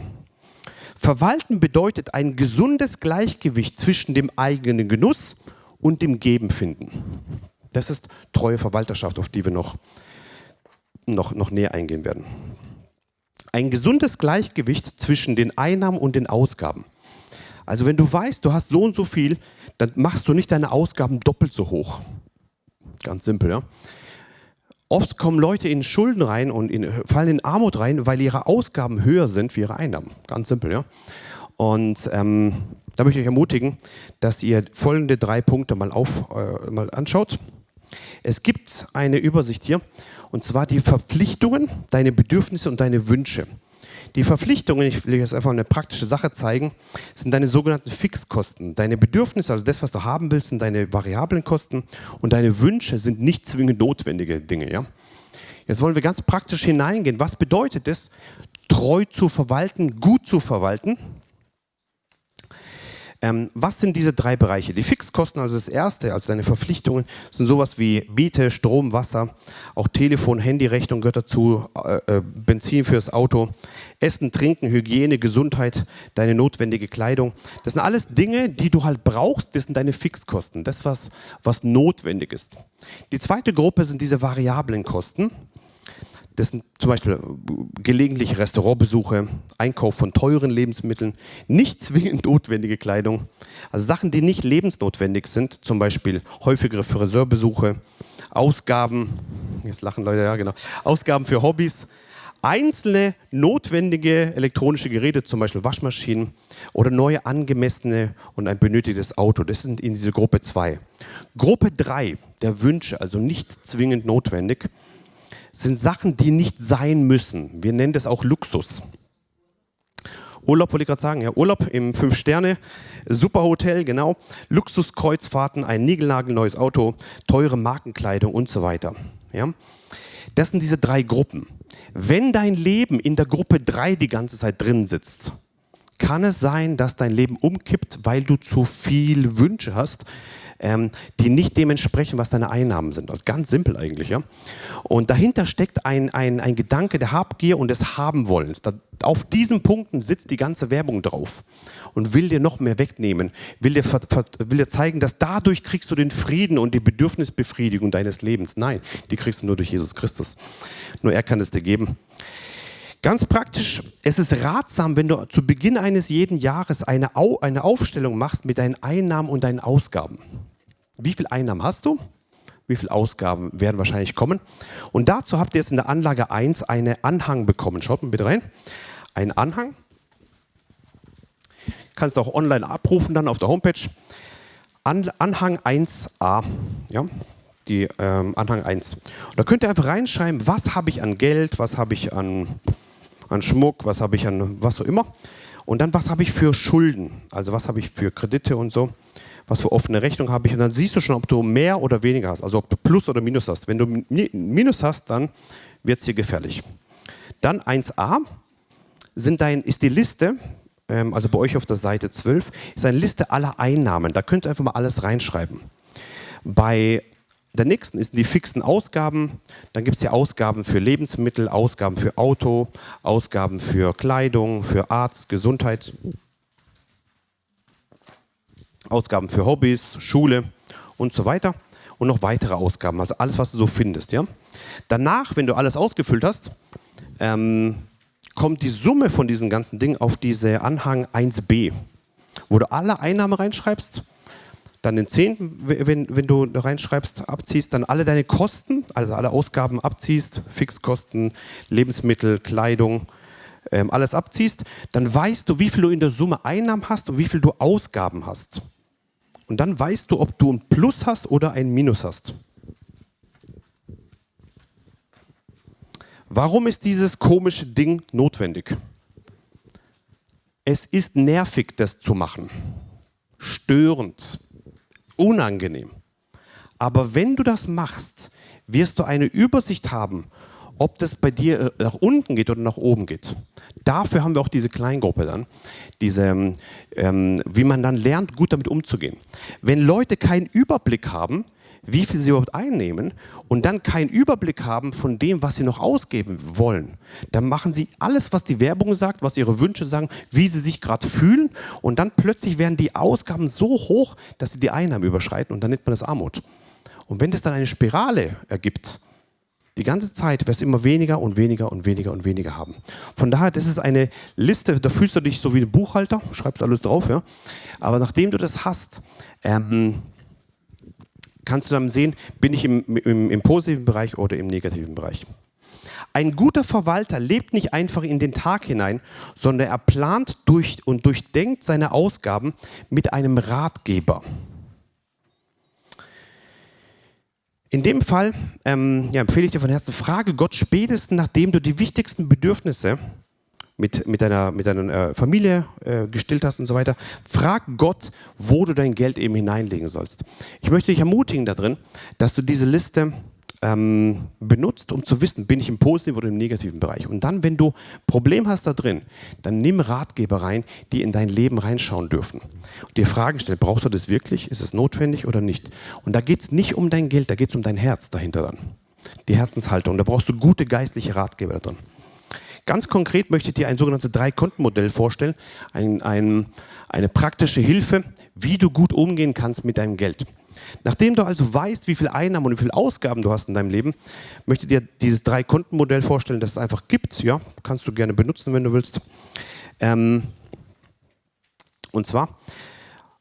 Verwalten bedeutet ein gesundes Gleichgewicht zwischen dem eigenen Genuss und dem Geben finden. Das ist treue Verwalterschaft, auf die wir noch, noch, noch näher eingehen werden. Ein gesundes Gleichgewicht zwischen den Einnahmen und den Ausgaben. Also wenn du weißt, du hast so und so viel, dann machst du nicht deine Ausgaben doppelt so hoch. Ganz simpel, ja. Oft kommen Leute in Schulden rein und in, fallen in Armut rein, weil ihre Ausgaben höher sind wie ihre Einnahmen. Ganz simpel, ja. Und ähm, da möchte ich euch ermutigen, dass ihr folgende drei Punkte mal, auf, äh, mal anschaut. Es gibt eine Übersicht hier, und zwar die Verpflichtungen, deine Bedürfnisse und deine Wünsche. Die Verpflichtungen, ich will jetzt einfach eine praktische Sache zeigen, sind deine sogenannten Fixkosten. Deine Bedürfnisse, also das, was du haben willst, sind deine variablen Kosten und deine Wünsche sind nicht zwingend notwendige Dinge. Ja? Jetzt wollen wir ganz praktisch hineingehen. Was bedeutet es, treu zu verwalten, gut zu verwalten? Ähm, was sind diese drei Bereiche? Die Fixkosten, also das erste, also deine Verpflichtungen, sind sowas wie Miete, Strom, Wasser, auch Telefon, Handyrechnung gehört dazu, äh, äh, Benzin fürs Auto, Essen, Trinken, Hygiene, Gesundheit, deine notwendige Kleidung. Das sind alles Dinge, die du halt brauchst, das sind deine Fixkosten, das, was, was notwendig ist. Die zweite Gruppe sind diese variablen Kosten. Das sind zum Beispiel äh, gelegentlich Restaurantbesuche, Einkauf von teuren Lebensmitteln, nicht zwingend notwendige Kleidung, also Sachen, die nicht lebensnotwendig sind, zum Beispiel häufigere Friseurbesuche, Ausgaben, jetzt lachen Leute, ja genau, Ausgaben für Hobbys, Einzelne notwendige elektronische Geräte, zum Beispiel Waschmaschinen oder neue angemessene und ein benötigtes Auto, das sind in diese Gruppe 2. Gruppe 3 der Wünsche, also nicht zwingend notwendig, sind Sachen, die nicht sein müssen. Wir nennen das auch Luxus. Urlaub wollte ich gerade sagen, ja, Urlaub im Fünf-Sterne, Superhotel, genau, Luxuskreuzfahrten, ein niegelnagelneues Auto, teure Markenkleidung und so weiter. Ja. Das sind diese drei Gruppen. Wenn dein Leben in der Gruppe 3 die ganze Zeit drin sitzt, kann es sein, dass dein Leben umkippt, weil du zu viel Wünsche hast, ähm, die nicht dementsprechend, was deine Einnahmen sind. Also ganz simpel eigentlich. Ja? Und dahinter steckt ein, ein, ein Gedanke der Habgier und des Habenwollens. Da, auf diesen Punkten sitzt die ganze Werbung drauf und will dir noch mehr wegnehmen, will dir, will dir zeigen, dass dadurch kriegst du den Frieden und die Bedürfnisbefriedigung deines Lebens. Nein, die kriegst du nur durch Jesus Christus. Nur er kann es dir geben. Ganz praktisch, es ist ratsam, wenn du zu Beginn eines jeden Jahres eine, Au eine Aufstellung machst mit deinen Einnahmen und deinen Ausgaben. Wie viel Einnahmen hast du? Wie viele Ausgaben werden wahrscheinlich kommen? Und dazu habt ihr jetzt in der Anlage 1 einen Anhang bekommen. Schaut mal bitte rein. Ein Anhang. Kannst du auch online abrufen dann auf der Homepage. An Anhang 1a. Ja, die ähm, Anhang 1. Und da könnt ihr einfach reinschreiben, was habe ich an Geld, was habe ich an, an Schmuck, was habe ich an was auch immer. Und dann, was habe ich für Schulden, also was habe ich für Kredite und so was für offene Rechnung habe ich und dann siehst du schon, ob du mehr oder weniger hast, also ob du Plus oder Minus hast. Wenn du Minus hast, dann wird es hier gefährlich. Dann 1a sind dein, ist die Liste, ähm, also bei euch auf der Seite 12, ist eine Liste aller Einnahmen. Da könnt ihr einfach mal alles reinschreiben. Bei der nächsten ist die fixen Ausgaben. Dann gibt es die Ausgaben für Lebensmittel, Ausgaben für Auto, Ausgaben für Kleidung, für Arzt, Gesundheit, Ausgaben für Hobbys, Schule und so weiter und noch weitere Ausgaben, also alles, was du so findest. Ja? Danach, wenn du alles ausgefüllt hast, ähm, kommt die Summe von diesen ganzen Dingen auf diese Anhang 1b, wo du alle Einnahmen reinschreibst, dann den Zehnten, wenn, wenn du reinschreibst, abziehst, dann alle deine Kosten, also alle Ausgaben abziehst, Fixkosten, Lebensmittel, Kleidung, ähm, alles abziehst, dann weißt du, wie viel du in der Summe Einnahmen hast und wie viel du Ausgaben hast. Und dann weißt du, ob du ein Plus hast oder ein Minus hast. Warum ist dieses komische Ding notwendig? Es ist nervig, das zu machen. Störend. Unangenehm. Aber wenn du das machst, wirst du eine Übersicht haben ob das bei dir äh, nach unten geht oder nach oben geht. Dafür haben wir auch diese Kleingruppe dann, diese, ähm, ähm, wie man dann lernt, gut damit umzugehen. Wenn Leute keinen Überblick haben, wie viel sie überhaupt einnehmen und dann keinen Überblick haben von dem, was sie noch ausgeben wollen, dann machen sie alles, was die Werbung sagt, was ihre Wünsche sagen, wie sie sich gerade fühlen und dann plötzlich werden die Ausgaben so hoch, dass sie die Einnahmen überschreiten und dann nennt man das Armut. Und wenn das dann eine Spirale ergibt, die ganze Zeit wirst du immer weniger und weniger und weniger und weniger haben. Von daher, das ist eine Liste, da fühlst du dich so wie ein Buchhalter, schreibst alles drauf, ja. Aber nachdem du das hast, ähm, kannst du dann sehen, bin ich im, im, im positiven Bereich oder im negativen Bereich. Ein guter Verwalter lebt nicht einfach in den Tag hinein, sondern er plant durch und durchdenkt seine Ausgaben mit einem Ratgeber. In dem Fall ähm, ja, empfehle ich dir von Herzen, frage Gott spätestens, nachdem du die wichtigsten Bedürfnisse mit, mit deiner, mit deiner äh, Familie äh, gestillt hast und so weiter, frag Gott, wo du dein Geld eben hineinlegen sollst. Ich möchte dich ermutigen darin, dass du diese Liste ähm, benutzt, um zu wissen, bin ich im positiven oder im negativen Bereich. Und dann, wenn du Problem hast da drin, dann nimm Ratgeber rein, die in dein Leben reinschauen dürfen. Und dir Fragen stellen, brauchst du das wirklich? Ist es notwendig oder nicht? Und da geht es nicht um dein Geld, da geht es um dein Herz dahinter dann. Die Herzenshaltung. Da brauchst du gute geistliche Ratgeber da drin. Ganz konkret möchte ich dir ein sogenanntes Drei-Konten-Modell vorstellen, ein, ein, eine praktische Hilfe, wie du gut umgehen kannst mit deinem Geld. Nachdem du also weißt, wie viel Einnahmen und wie viel Ausgaben du hast in deinem Leben, möchte ich dir dieses Drei-Konten-Modell vorstellen, das es einfach gibt. Ja, kannst du gerne benutzen, wenn du willst. Ähm, und zwar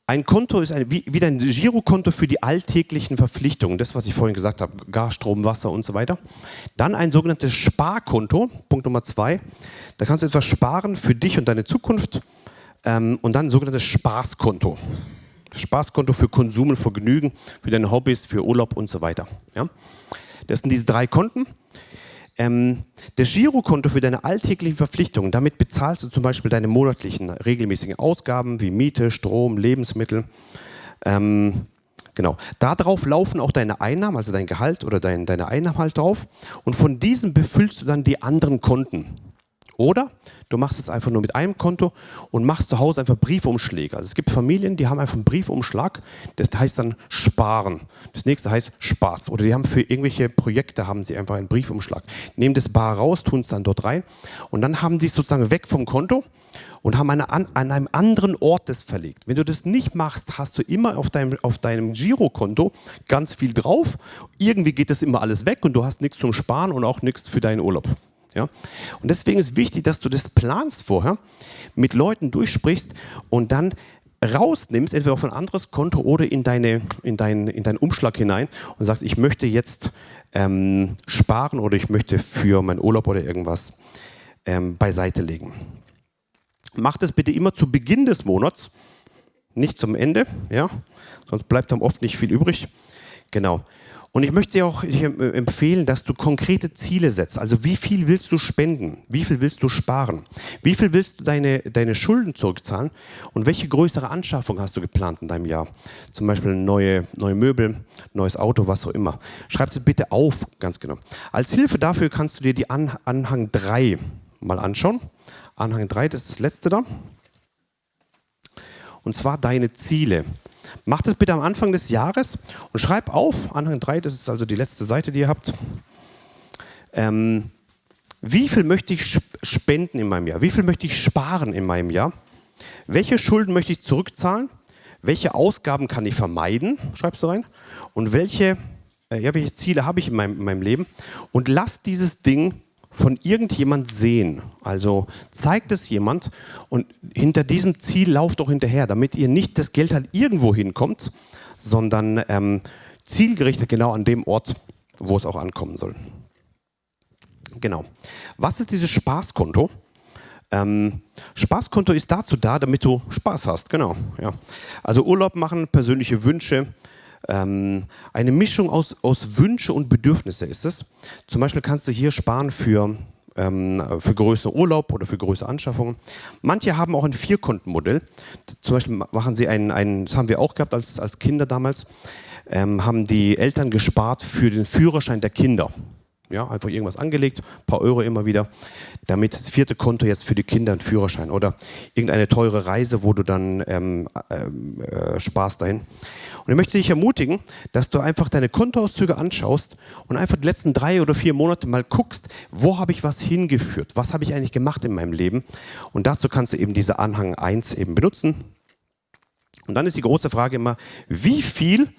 Ein Konto ist ein, wie, wie dein Girokonto für die alltäglichen Verpflichtungen, das, was ich vorhin gesagt habe, Gas, Strom, Wasser und so weiter. Dann ein sogenanntes Sparkonto, Punkt Nummer zwei. Da kannst du etwas sparen für dich und deine Zukunft. Ähm, und dann ein sogenanntes Spaßkonto. Spaßkonto für Konsum und Vergnügen, für deine Hobbys, für Urlaub und so weiter. Ja? Das sind diese drei Konten. Ähm, das Girokonto für deine alltäglichen Verpflichtungen, damit bezahlst du zum Beispiel deine monatlichen regelmäßigen Ausgaben wie Miete, Strom, Lebensmittel. Ähm, genau. Darauf laufen auch deine Einnahmen, also dein Gehalt oder dein, deine Einnahmen halt drauf. Und von diesem befüllst du dann die anderen Konten. Oder du machst es einfach nur mit einem Konto und machst zu Hause einfach Briefumschläge. Also es gibt Familien, die haben einfach einen Briefumschlag, das heißt dann Sparen. Das nächste heißt Spaß. Oder die haben für irgendwelche Projekte haben sie einfach einen Briefumschlag. Nehmen das Bar raus, tun es dann dort rein und dann haben die es sozusagen weg vom Konto und haben eine, an, an einem anderen Ort das verlegt. Wenn du das nicht machst, hast du immer auf deinem, auf deinem Girokonto ganz viel drauf. Irgendwie geht das immer alles weg und du hast nichts zum Sparen und auch nichts für deinen Urlaub. Ja? Und deswegen ist wichtig, dass du das planst vorher, mit Leuten durchsprichst und dann rausnimmst, entweder auf ein anderes Konto oder in, deine, in, dein, in deinen Umschlag hinein und sagst, ich möchte jetzt ähm, sparen oder ich möchte für meinen Urlaub oder irgendwas ähm, beiseite legen. Mach das bitte immer zu Beginn des Monats, nicht zum Ende, ja? sonst bleibt dann oft nicht viel übrig. Genau. Und ich möchte dir auch empfehlen, dass du konkrete Ziele setzt. Also wie viel willst du spenden? Wie viel willst du sparen? Wie viel willst du deine, deine Schulden zurückzahlen? Und welche größere Anschaffung hast du geplant in deinem Jahr? Zum Beispiel neue, neue Möbel, neues Auto, was auch immer. Schreib das bitte auf, ganz genau. Als Hilfe dafür kannst du dir die An Anhang 3 mal anschauen. Anhang 3, das ist das letzte da. Und zwar deine Ziele. Mach das bitte am Anfang des Jahres und schreib auf, Anhang 3, das ist also die letzte Seite, die ihr habt. Ähm, wie viel möchte ich spenden in meinem Jahr? Wie viel möchte ich sparen in meinem Jahr? Welche Schulden möchte ich zurückzahlen? Welche Ausgaben kann ich vermeiden? Schreibst du rein. Und welche, äh, ja, welche Ziele habe ich in meinem, in meinem Leben? Und lass dieses Ding von irgendjemand sehen. Also zeigt es jemand und hinter diesem Ziel lauft auch hinterher, damit ihr nicht das Geld halt irgendwo hinkommt, sondern ähm, zielgerichtet genau an dem Ort, wo es auch ankommen soll. Genau. Was ist dieses Spaßkonto? Ähm, Spaßkonto ist dazu da, damit du Spaß hast, genau. Ja. Also Urlaub machen, persönliche Wünsche, ähm, eine Mischung aus, aus Wünsche und Bedürfnisse ist es. Zum Beispiel kannst du hier sparen für ähm, für größere Urlaub oder für größere Anschaffungen. Manche haben auch ein Vierkontenmodell. Zum Beispiel machen sie einen, einen, das haben wir auch gehabt als, als Kinder damals, ähm, haben die Eltern gespart für den Führerschein der Kinder. Ja, einfach irgendwas angelegt, ein paar Euro immer wieder, damit das vierte Konto jetzt für die Kinder einen Führerschein oder irgendeine teure Reise, wo du dann ähm, ähm äh, sparst dahin. Und ich möchte dich ermutigen, dass du einfach deine Kontoauszüge anschaust und einfach die letzten drei oder vier Monate mal guckst, wo habe ich was hingeführt, was habe ich eigentlich gemacht in meinem Leben. Und dazu kannst du eben diese Anhang 1 eben benutzen. Und dann ist die große Frage immer, wie viel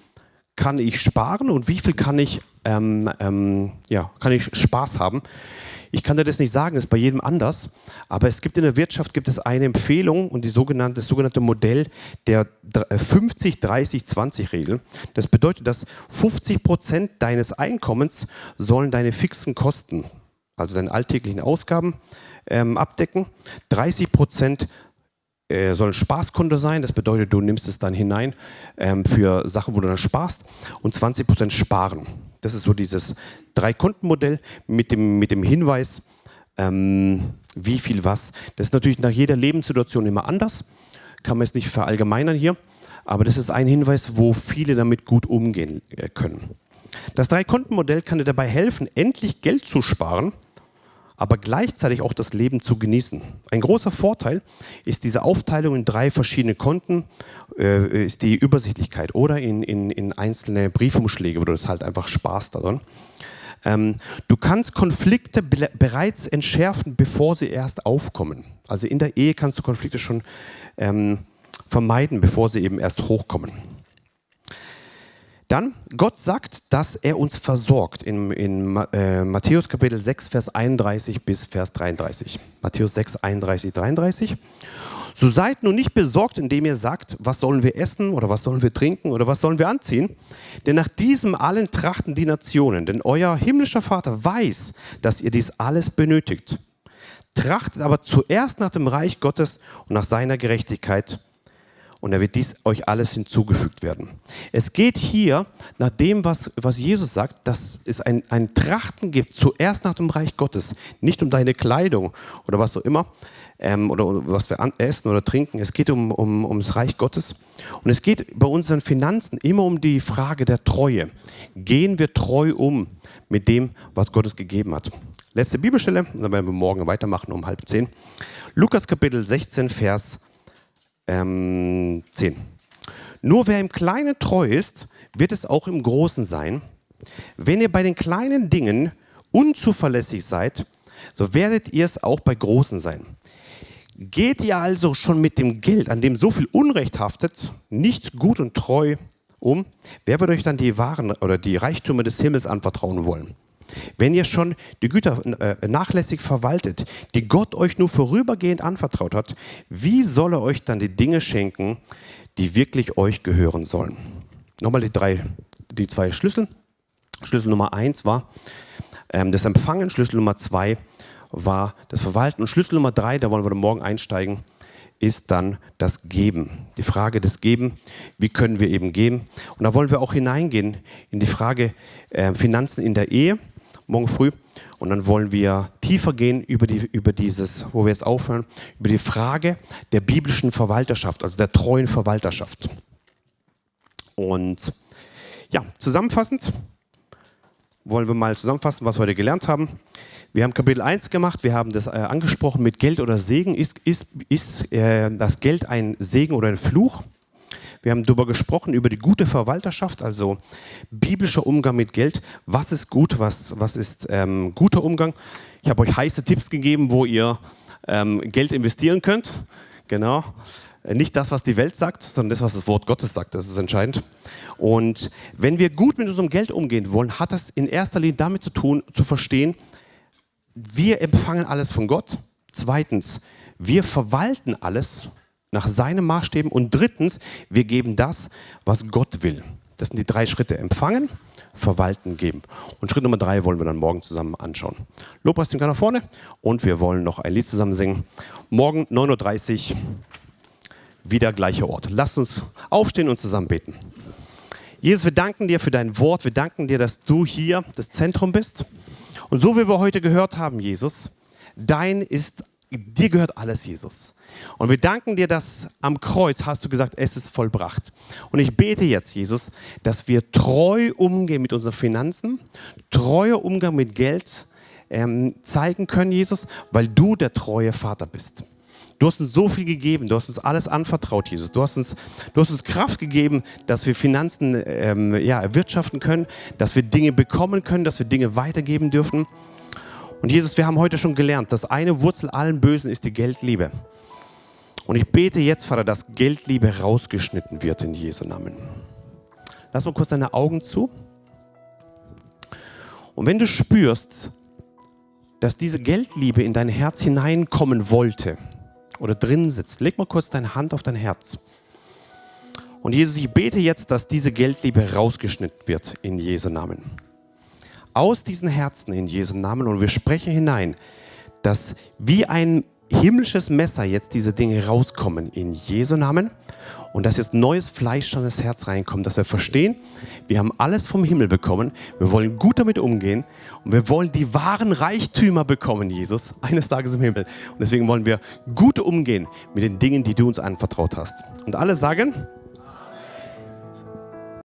kann ich sparen und wie viel kann ich, ähm, ähm, ja, kann ich Spaß haben. Ich kann dir das nicht sagen, das ist bei jedem anders, aber es gibt in der Wirtschaft gibt es eine Empfehlung und die sogenannte, das sogenannte Modell der 50-30-20-Regel. Äh, das bedeutet, dass 50 Prozent deines Einkommens sollen deine fixen Kosten, also deine alltäglichen Ausgaben, ähm, abdecken. 30 Prozent äh, soll ein Spaßkonto sein, das bedeutet, du nimmst es dann hinein ähm, für Sachen, wo du dann sparst und 20 Prozent sparen. Das ist so dieses Drei-Konten-Modell mit dem, mit dem Hinweis, ähm, wie viel was. Das ist natürlich nach jeder Lebenssituation immer anders, kann man jetzt nicht verallgemeinern hier, aber das ist ein Hinweis, wo viele damit gut umgehen äh, können. Das Drei-Konten-Modell kann dir dabei helfen, endlich Geld zu sparen, aber gleichzeitig auch das Leben zu genießen. Ein großer Vorteil ist diese Aufteilung in drei verschiedene Konten, äh, ist die Übersichtlichkeit oder in, in, in einzelne Briefumschläge, wo du das halt einfach sparst daran. Ähm, du kannst Konflikte be bereits entschärfen, bevor sie erst aufkommen. Also in der Ehe kannst du Konflikte schon ähm, vermeiden, bevor sie eben erst hochkommen. Dann, Gott sagt, dass er uns versorgt in, in äh, Matthäus Kapitel 6, Vers 31 bis Vers 33. Matthäus 6, 31, 33. So seid nun nicht besorgt, indem ihr sagt, was sollen wir essen oder was sollen wir trinken oder was sollen wir anziehen? Denn nach diesem allen trachten die Nationen, denn euer himmlischer Vater weiß, dass ihr dies alles benötigt. Trachtet aber zuerst nach dem Reich Gottes und nach seiner Gerechtigkeit und er wird dies euch alles hinzugefügt werden. Es geht hier nach dem, was, was Jesus sagt, dass es ein, ein Trachten gibt, zuerst nach dem Reich Gottes, nicht um deine Kleidung oder was auch immer, ähm, oder was wir essen oder trinken. Es geht um, um, ums Reich Gottes. Und es geht bei unseren Finanzen immer um die Frage der Treue. Gehen wir treu um mit dem, was Gott uns gegeben hat? Letzte Bibelstelle, dann werden wir morgen weitermachen um halb zehn. Lukas Kapitel 16, Vers ähm, 10. Nur wer im Kleinen treu ist, wird es auch im Großen sein. Wenn ihr bei den kleinen Dingen unzuverlässig seid, so werdet ihr es auch bei großen sein. Geht ihr also schon mit dem Geld, an dem so viel Unrecht haftet, nicht gut und treu um, wer wird euch dann die Waren oder die Reichtümer des Himmels anvertrauen wollen? Wenn ihr schon die Güter äh, nachlässig verwaltet, die Gott euch nur vorübergehend anvertraut hat, wie soll er euch dann die Dinge schenken, die wirklich euch gehören sollen? Nochmal die, drei, die zwei Schlüssel. Schlüssel Nummer eins war ähm, das Empfangen, Schlüssel Nummer zwei war das Verwalten und Schlüssel Nummer drei, da wollen wir morgen einsteigen, ist dann das Geben. Die Frage des Geben, wie können wir eben geben? Und da wollen wir auch hineingehen in die Frage äh, Finanzen in der Ehe morgen früh. Und dann wollen wir tiefer gehen über, die, über dieses, wo wir jetzt aufhören, über die Frage der biblischen Verwalterschaft, also der treuen Verwalterschaft. Und ja, zusammenfassend wollen wir mal zusammenfassen, was wir heute gelernt haben. Wir haben Kapitel 1 gemacht, wir haben das äh, angesprochen mit Geld oder Segen. Ist, ist, ist äh, das Geld ein Segen oder ein Fluch? Wir haben darüber gesprochen, über die gute Verwalterschaft, also biblischer Umgang mit Geld. Was ist gut, was, was ist ähm, guter Umgang? Ich habe euch heiße Tipps gegeben, wo ihr ähm, Geld investieren könnt. Genau. Nicht das, was die Welt sagt, sondern das, was das Wort Gottes sagt. Das ist entscheidend. Und wenn wir gut mit unserem Geld umgehen wollen, hat das in erster Linie damit zu tun, zu verstehen, wir empfangen alles von Gott. Zweitens, wir verwalten alles nach seinen Maßstäben. Und drittens, wir geben das, was Gott will. Das sind die drei Schritte. Empfangen, verwalten, geben. Und Schritt Nummer drei wollen wir dann morgen zusammen anschauen. Lobpreis den nach vorne und wir wollen noch ein Lied zusammen singen. Morgen 9.30 Uhr, wieder gleicher Ort. Lasst uns aufstehen und zusammen beten. Jesus, wir danken dir für dein Wort. Wir danken dir, dass du hier das Zentrum bist. Und so wie wir heute gehört haben, Jesus, dein ist, dir gehört alles, Jesus. Und wir danken dir, dass am Kreuz hast du gesagt, es ist vollbracht. Und ich bete jetzt, Jesus, dass wir treu umgehen mit unseren Finanzen, treuer Umgang mit Geld ähm, zeigen können, Jesus, weil du der treue Vater bist. Du hast uns so viel gegeben, du hast uns alles anvertraut, Jesus. Du hast uns, du hast uns Kraft gegeben, dass wir Finanzen ähm, ja, erwirtschaften können, dass wir Dinge bekommen können, dass wir Dinge weitergeben dürfen. Und Jesus, wir haben heute schon gelernt, dass eine Wurzel allen Bösen ist die Geldliebe. Und ich bete jetzt, Vater, dass Geldliebe rausgeschnitten wird in Jesu Namen. Lass mal kurz deine Augen zu. Und wenn du spürst, dass diese Geldliebe in dein Herz hineinkommen wollte oder drin sitzt, leg mal kurz deine Hand auf dein Herz. Und Jesus, ich bete jetzt, dass diese Geldliebe rausgeschnitten wird in Jesu Namen. Aus diesen Herzen in Jesu Namen und wir sprechen hinein, dass wie ein himmlisches Messer jetzt diese Dinge rauskommen in Jesu Namen und dass jetzt neues Fleisch an das Herz reinkommt, dass wir verstehen, wir haben alles vom Himmel bekommen, wir wollen gut damit umgehen und wir wollen die wahren Reichtümer bekommen, Jesus, eines Tages im Himmel. Und deswegen wollen wir gut umgehen mit den Dingen, die du uns anvertraut hast. Und alle sagen,